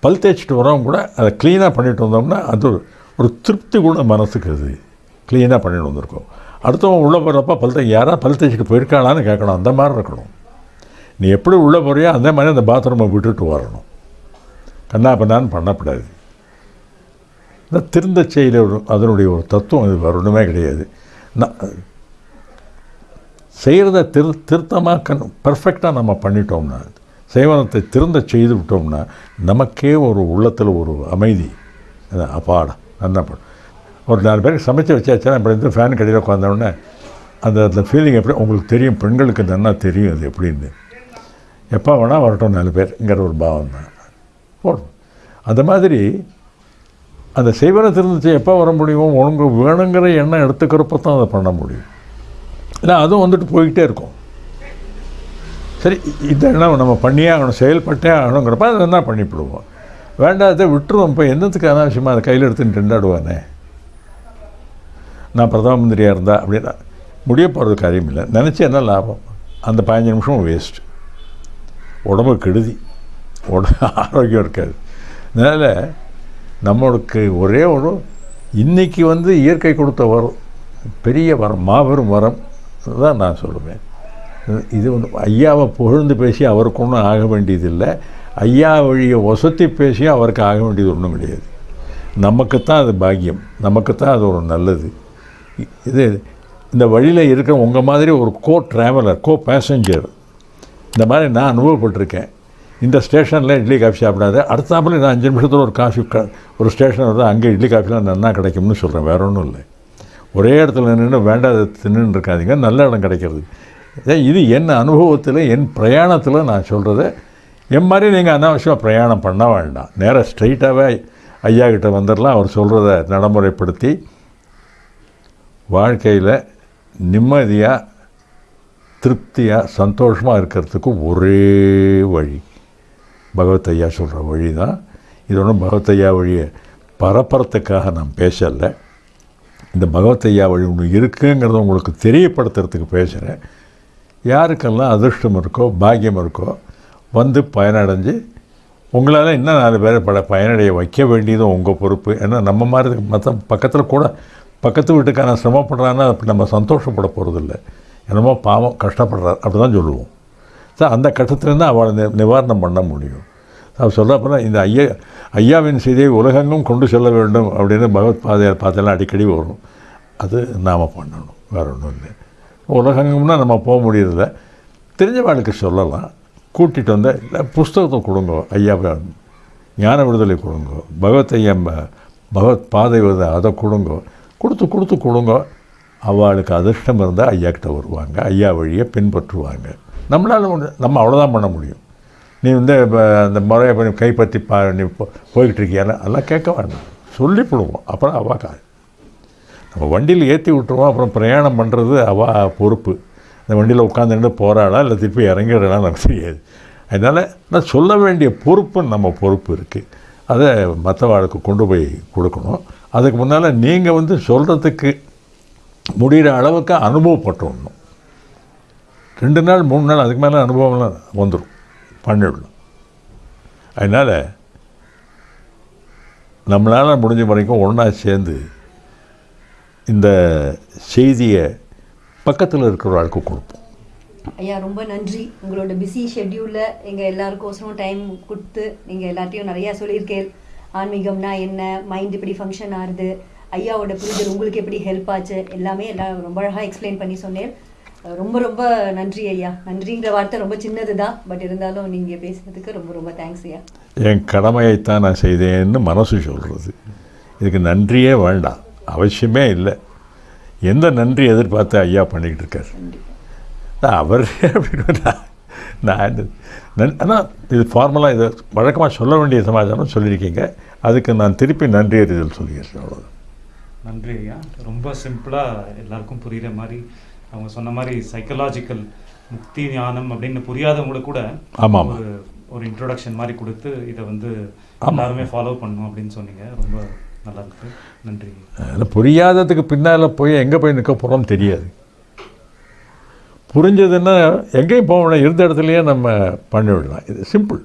பல் தேய்ச்சிட்டு வரவங்க கூட அதை க்ளீனாக பண்ணிட்டு வந்தோம்னா அது ஒரு- திருப்தி கூட மனசுக்கு அது. க்ளீனாக பண்ணிட்டு வந்திருக்கோம். அடுத்தவங்க உள்ளே போகிறப்ப பல் தே யாராவது பல் தேய்ச்சிட்டு போயிருக்காளான்னு கேட்கணும். அந்த மாதிரி இருக்கணும். நீ எப்படி உள்ளே போறியோ அந்த மாதிரி அந்த பாத்ரூமை விட்டுட்டு வரணும். கண்ணா பண்ணான்னு பண்ணக்கூடாது. இந்த திருந்த செயல அதனுடைய ஒரு தத்துவம் இது வரணுமே கிடையாது. நான் செய்கிறத திரு திருத்தமாக கண் பர்ஃபெக்டாக நம்ம பண்ணிட்டோம்னா செய்வனத்தை திருந்த செய்து விட்டோம்னா நமக்கே ஒரு உள்ளத்தில் ஒரு அமைதி. அது அப்பாடா நல்லா ஒரு நாலு பேருக்கு சமைச்சு வச்சாச்சுன்னா இப்படி இருந்து ஃபேன் கடையில் உட்காந்தோடனே அந்த அந்த ஃபீலிங் எப்படி உங்களுக்கு தெரியும் பெண்களுக்கு நல்லா தெரியும் அது எப்படின்னு. எப்போ வேணால் வரட்டும் நாலு பேருங்கிற ஒரு பாவம் தான் போடும் அந்த மாதிரி அந்த செய்வனை திருந்துச்சு எப்போ வர முடியும் உனக்கு வேணுங்கிற எண்ணம் எடுத்துக்கிறப்ப தான் அதை பண்ண முடியும். இல்லை அதுவும் வந்துட்டு போய்கிட்டே இருக்கும். சரி இதெல்லாம் நம்ம பண்ணியே ஆகணும் செயல்பட்டே ஆகணுங்கிறப்ப அதை என்ன பண்ணிவிடுவோம் வேண்டாத விட்டுருவோம். இப்போ என்னத்துக்கு அனாவசியமாக அதை கையில் எடுத்துன்னு திண்டாடுவானே நான் பிரதம மந்திரியாக இருந்தா அப்படின்னா முடிய போகிறது காரியம் இல்லை. நினச்சி என்ன லாபம்? அந்த பதினஞ்சு நிமிஷம் வேஸ்ட் உடம்பு கெடுதி. உடம்பு ஆரோக்கியம் இருக்காது. அதனால் நம்மளுக்கு ஒரே ஒரு இன்றைக்கி வந்து இயற்கை கொடுத்த வரம் பெரிய வரம் மாபெரும் வரம் தான் நான் சொல்லுவேன். இது வந்து ஐயாவை புகழ்ந்து பேசி அவருக்கு ஒன்றும் ஆக வேண்டியதில்லை. ஐயா வழியை ஒசத்தி பேசி அவருக்கு ஆக வேண்டியது ஒன்றும் கிடையாது. நமக்குத்தான் அது பாக்கியம். நமக்குத்தான் அது ஒரு நல்லது. இது இந்த வழியில் இருக்கிற உங்கள் மாதிரி ஒரு கோ ட்ராவலர் கோ பேசஞ்சர் இந்த மாதிரி நான் அனுபவப்பட்டிருக்கேன். இந்த ஸ்டேஷனில் இட்லி காஃபி சாப்பிடாது. அடுத்தாப்புல நான் அஞ்சு நிமிஷத்தில் ஒரு காஃபி க ஒரு ஸ்டேஷன் வருது அங்கே இட்லி காஃபிலாம் நல்லா கிடைக்கும்னு சொல்கிறேன் வேற ஒன்றும் இல்லை. ஒரே இடத்துல நின்று வேண்டாத தின்னுன்னு இருக்காதீங்க. நல்ல இடம் கிடைக்கிறது. இது என் அனுபவத்தில் என் பிரயாணத்தில் நான் சொல்கிறத என் மாதிரி நீங்கள் அனாவசியமாக பிரயாணம் பண்ண வேண்டாம். நேராக ஸ்ட்ரைட்டாகவே ஐயா கிட்ட வந்துடலாம் அவர் சொல்கிறத நடைமுறைப்படுத்தி வாழ்க்கையில் நிம்மதியாக திருப்தியாக சந்தோஷமாக இருக்கிறதுக்கு ஒரே வழி. பகவத் ஐயா சொல்கிற வழி தான் இது ஒன்றும் பகவத் ஐயா வழியை பரப்புறத்துக்காக நான் பேசலை. இந்த பகவத் ஐயா வழி ஒன்று இருக்குங்கிறத உங்களுக்கு தெரியப்படுத்துறதுக்கு பேசுகிறேன் யாருக்கெல்லாம் அதிர்ஷ்டம் இருக்கோ பாக்கியம் இருக்கோ வந்து பயனடைஞ்சு உங்களால் இன்னும் நாலு பேரை பல பயனடைய வைக்க வேண்டியதும் உங்கள் பொறுப்பு. ஏன்னா நம்ம மாதிரி மற்ற பக்கத்தில் கூட பக்கத்து வீட்டுக்கான சிரமப்படுறான்னா அப்படி நம்ம சந்தோஷப்பட போகிறதில்ல என்னமோ பாவம் கஷ்டப்படுறார். அப்படி தான் சொல்லுவோம். சார் அந்த கட்டத்துலேருந்து அவளை நி நிவாரணம் பண்ண முடியும். அவர் சொல்கிறப்ப இந்த ஐயா ஐயாவின் செய்தியை உலகெங்கும் கொண்டு செல்ல வேண்டும் அப்படின்னு பகவத் பாதையார் பார்த்தெல்லாம் அடிக்கடி வரும். அது நாம் பண்ணணும். வேற ஒன்றும் இல்லை. உலகெங்கும்னா நம்ம போக முடியறதில்ல. தெரிஞ்ச வாழ்க்கை சொல்லலாம். கூட்டிகிட்டு வந்தால் இல்லை புஸ்தகத்தை கொடுங்க ஐயா ஞான விடுதலை கொடுங்க பகவத் ஐயா பகவத் பாதை வருது அதை கொடுங்க கொடுத்து கொடுத்து கொடுங்க. அவளுக்கு அதிர்ஷ்டம் இருந்தால் ஐயா கிட்ட வருவாங்க. ஐயா வழியை பின்பற்றுவாங்க. நம்மளால் நம்ம அவ்வளோதான் பண்ண முடியும். நீ வந்து இப்போ அந்த முறையை கைப்பற்றி பா நீ போ போய்கிட்டு இருக்கியால அதெல்லாம் கேட்க வேண்டாம். சொல்லி போடுவோம். அப்புறம் அவா கா நம்ம வண்டியில் ஏற்றி விட்டுருவோம் அப்புறம் பிரயாணம் பண்ணுறது அவா பொறுப்பு. அந்த வண்டியில் உட்காந்துட்டு போகிறாளா இல்லை திருப்பி இறங்கிடலாம் நமக்கு தெரியாது. அதனால் நான் சொல்ல வேண்டிய பொறுப்பு நம்ம பொறுப்பு இருக்குது அதை மற்றவாளுக்கு கொண்டு போய் கொடுக்கணும். அதுக்கு முன்னால் நீங்கள் வந்து சொல்கிறதுக்கு முடிகிற அளவுக்கு அனுபவப்பட்டுடணும் ரெண்டு நாள் மூணு நாள் அதுக்கு மேலே அனுபவம்லாம் வந்துடும் பண்ணிடணும். அதனால் நம்மளால் முடிஞ்ச வரைக்கும் ஒன்றா சேர்ந்து இந்த செய்தியை பக்கத்தில் இருக்கிற ஆளுக்கு கொடுப்போம். ஐயா ரொம்ப நன்றி. உங்களோட பிஸி ஷெட்யூலில் எங்கள் எல்லாருக்கோசரம் டைம் கொடுத்து நீங்கள் எல்லாத்தையும் நிறையா சொல்லியிருக்கேன். ஆன்மீகம்னா என்ன? மைண்ட் இப்படி ஃபங்க்ஷன் ஆகுது ஐயாவோட புரிதல் உங்களுக்கு எப்படி ஹெல்ப் ஆச்சு? எல்லாமே எல்லாம் ரொம்ப அழகாக எக்ஸ்பிளைன் பண்ணி சொன்னேன். ரொம்ப ரொம்ப நன்றி ஐயா. நன்றிங்கிற வார்த்தை ரொம்ப சின்னது தான் பட் இருந்தாலும் நீங்கள் பேசுனதுக்கு ரொம்ப ரொம்ப தேங்க்ஸ் ஐயா. என் கடமையைத்தான் நான் செய்தேன்னு மனசு சொல்கிறது இதுக்கு நன்றியே வேண்டாம். அவசியமே இல்லை. எந்த நன்றி எதிர்பார்த்து ஐயா பண்ணிக்கிட்டு இருக்கார்? நான் அவர் அப்படின்னு நான் நான் ஆனால் இது ஃபார்மலாக இது வழக்கமாக சொல்ல வேண்டிய சமாச்சாரம் சொல்லியிருக்கீங்க. அதுக்கு நான் திருப்பி நன்றி அறிதல் சொல்லியிருக்கேன் அவ்வளோதான் நன்றி ஐயா. ரொம்ப சிம்பிளாக எல்லாருக்கும் புரியுற மாதிரி அவங்க சொன்ன மாதிரி சைக்கலாஜிக்கல் முக்தி ஞானம் அப்படின்னு புரியாதவங்களுக்கு கூட ஆமாம், ஆமாம். ஒரு ஒரு இன்ட்ரோடக்ஷன் மாதிரி கொடுத்து இதை வந்து எல்லாருமே ஃபாலோ பண்ணணும் அப்படின்னு சொன்னீங்க. ரொம்ப நல்லா நன்றி. அதில் புரியாததுக்கு பின்னால் போய் எங்கே போய் நிற்க போகிறோம் தெரியாது. புரிஞ்சதுன்னா எங்கேயும் போக இருந்த இடத்துலையே நம்ம பண்ணிவிடலாம் இது சிம்பிள்.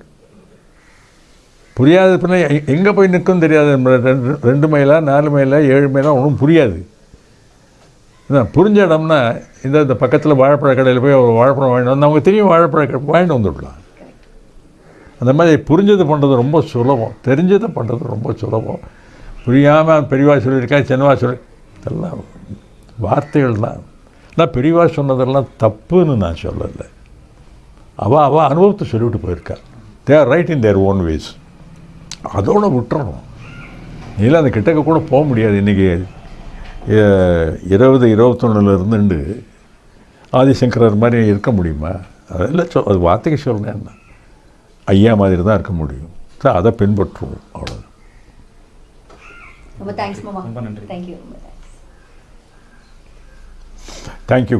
புரியாத பின்ன எங்கே போய் நிற்கும் தெரியாது. ரெண்டு ரெண்டு மைலா நாலு மைலா ஏழு மைலா ஒன்றும் புரியாது. புரிஞ்ச இடம்னா இந்த இந்த பக்கத்தில் வாழைப்பழ கடையில் போய் ஒரு வாழைப்பழம் வாங்கிட்டு வந்து அவங்க தெரியும் வாழைப்பழ கடை வாங்கிட்டு வந்துவிடலாம் அந்த மாதிரி புரிஞ்சது பண்ணுறது ரொம்ப சுலபம். தெரிஞ்சதை பண்ணுறது ரொம்ப சுலபம். புரியாமல் பெரியவா சொல்லியிருக்கா சின்னவா சொல்லி இதெல்லாம் வார்த்தைகள் தான். நான் பெரியவா சொன்னதெல்லாம் தப்புன்னு நான் சொல்லலை. அவள் அவள் அனுபவத்தை சொல்லிவிட்டு போயிருக்கா. They are right in their own ways அதோடு விட்டுறணும். நீலாம் அந்த கிட்டக்க கூட போக முடியாது. இன்றைக்கி இருபது இருபத்தொன்னுல இருந்துண்டு ஆதிசங்கரர் மாதிரி இருக்க முடியுமா? அதெல்லாம் சொல் அது வார்த்தைக்கு சொல்லணும் என்ன ஐயா மாதிரி தான் இருக்க முடியும். ஸோ அதை பின்பற்றுவோம். அவ்வளோதான் ரொம்ப தேங்க்ஸ் மாமா ரொம்ப நன்றி. தேங்க்யூ ரொம்ப தேங்க்ஸ் தேங்க்யூ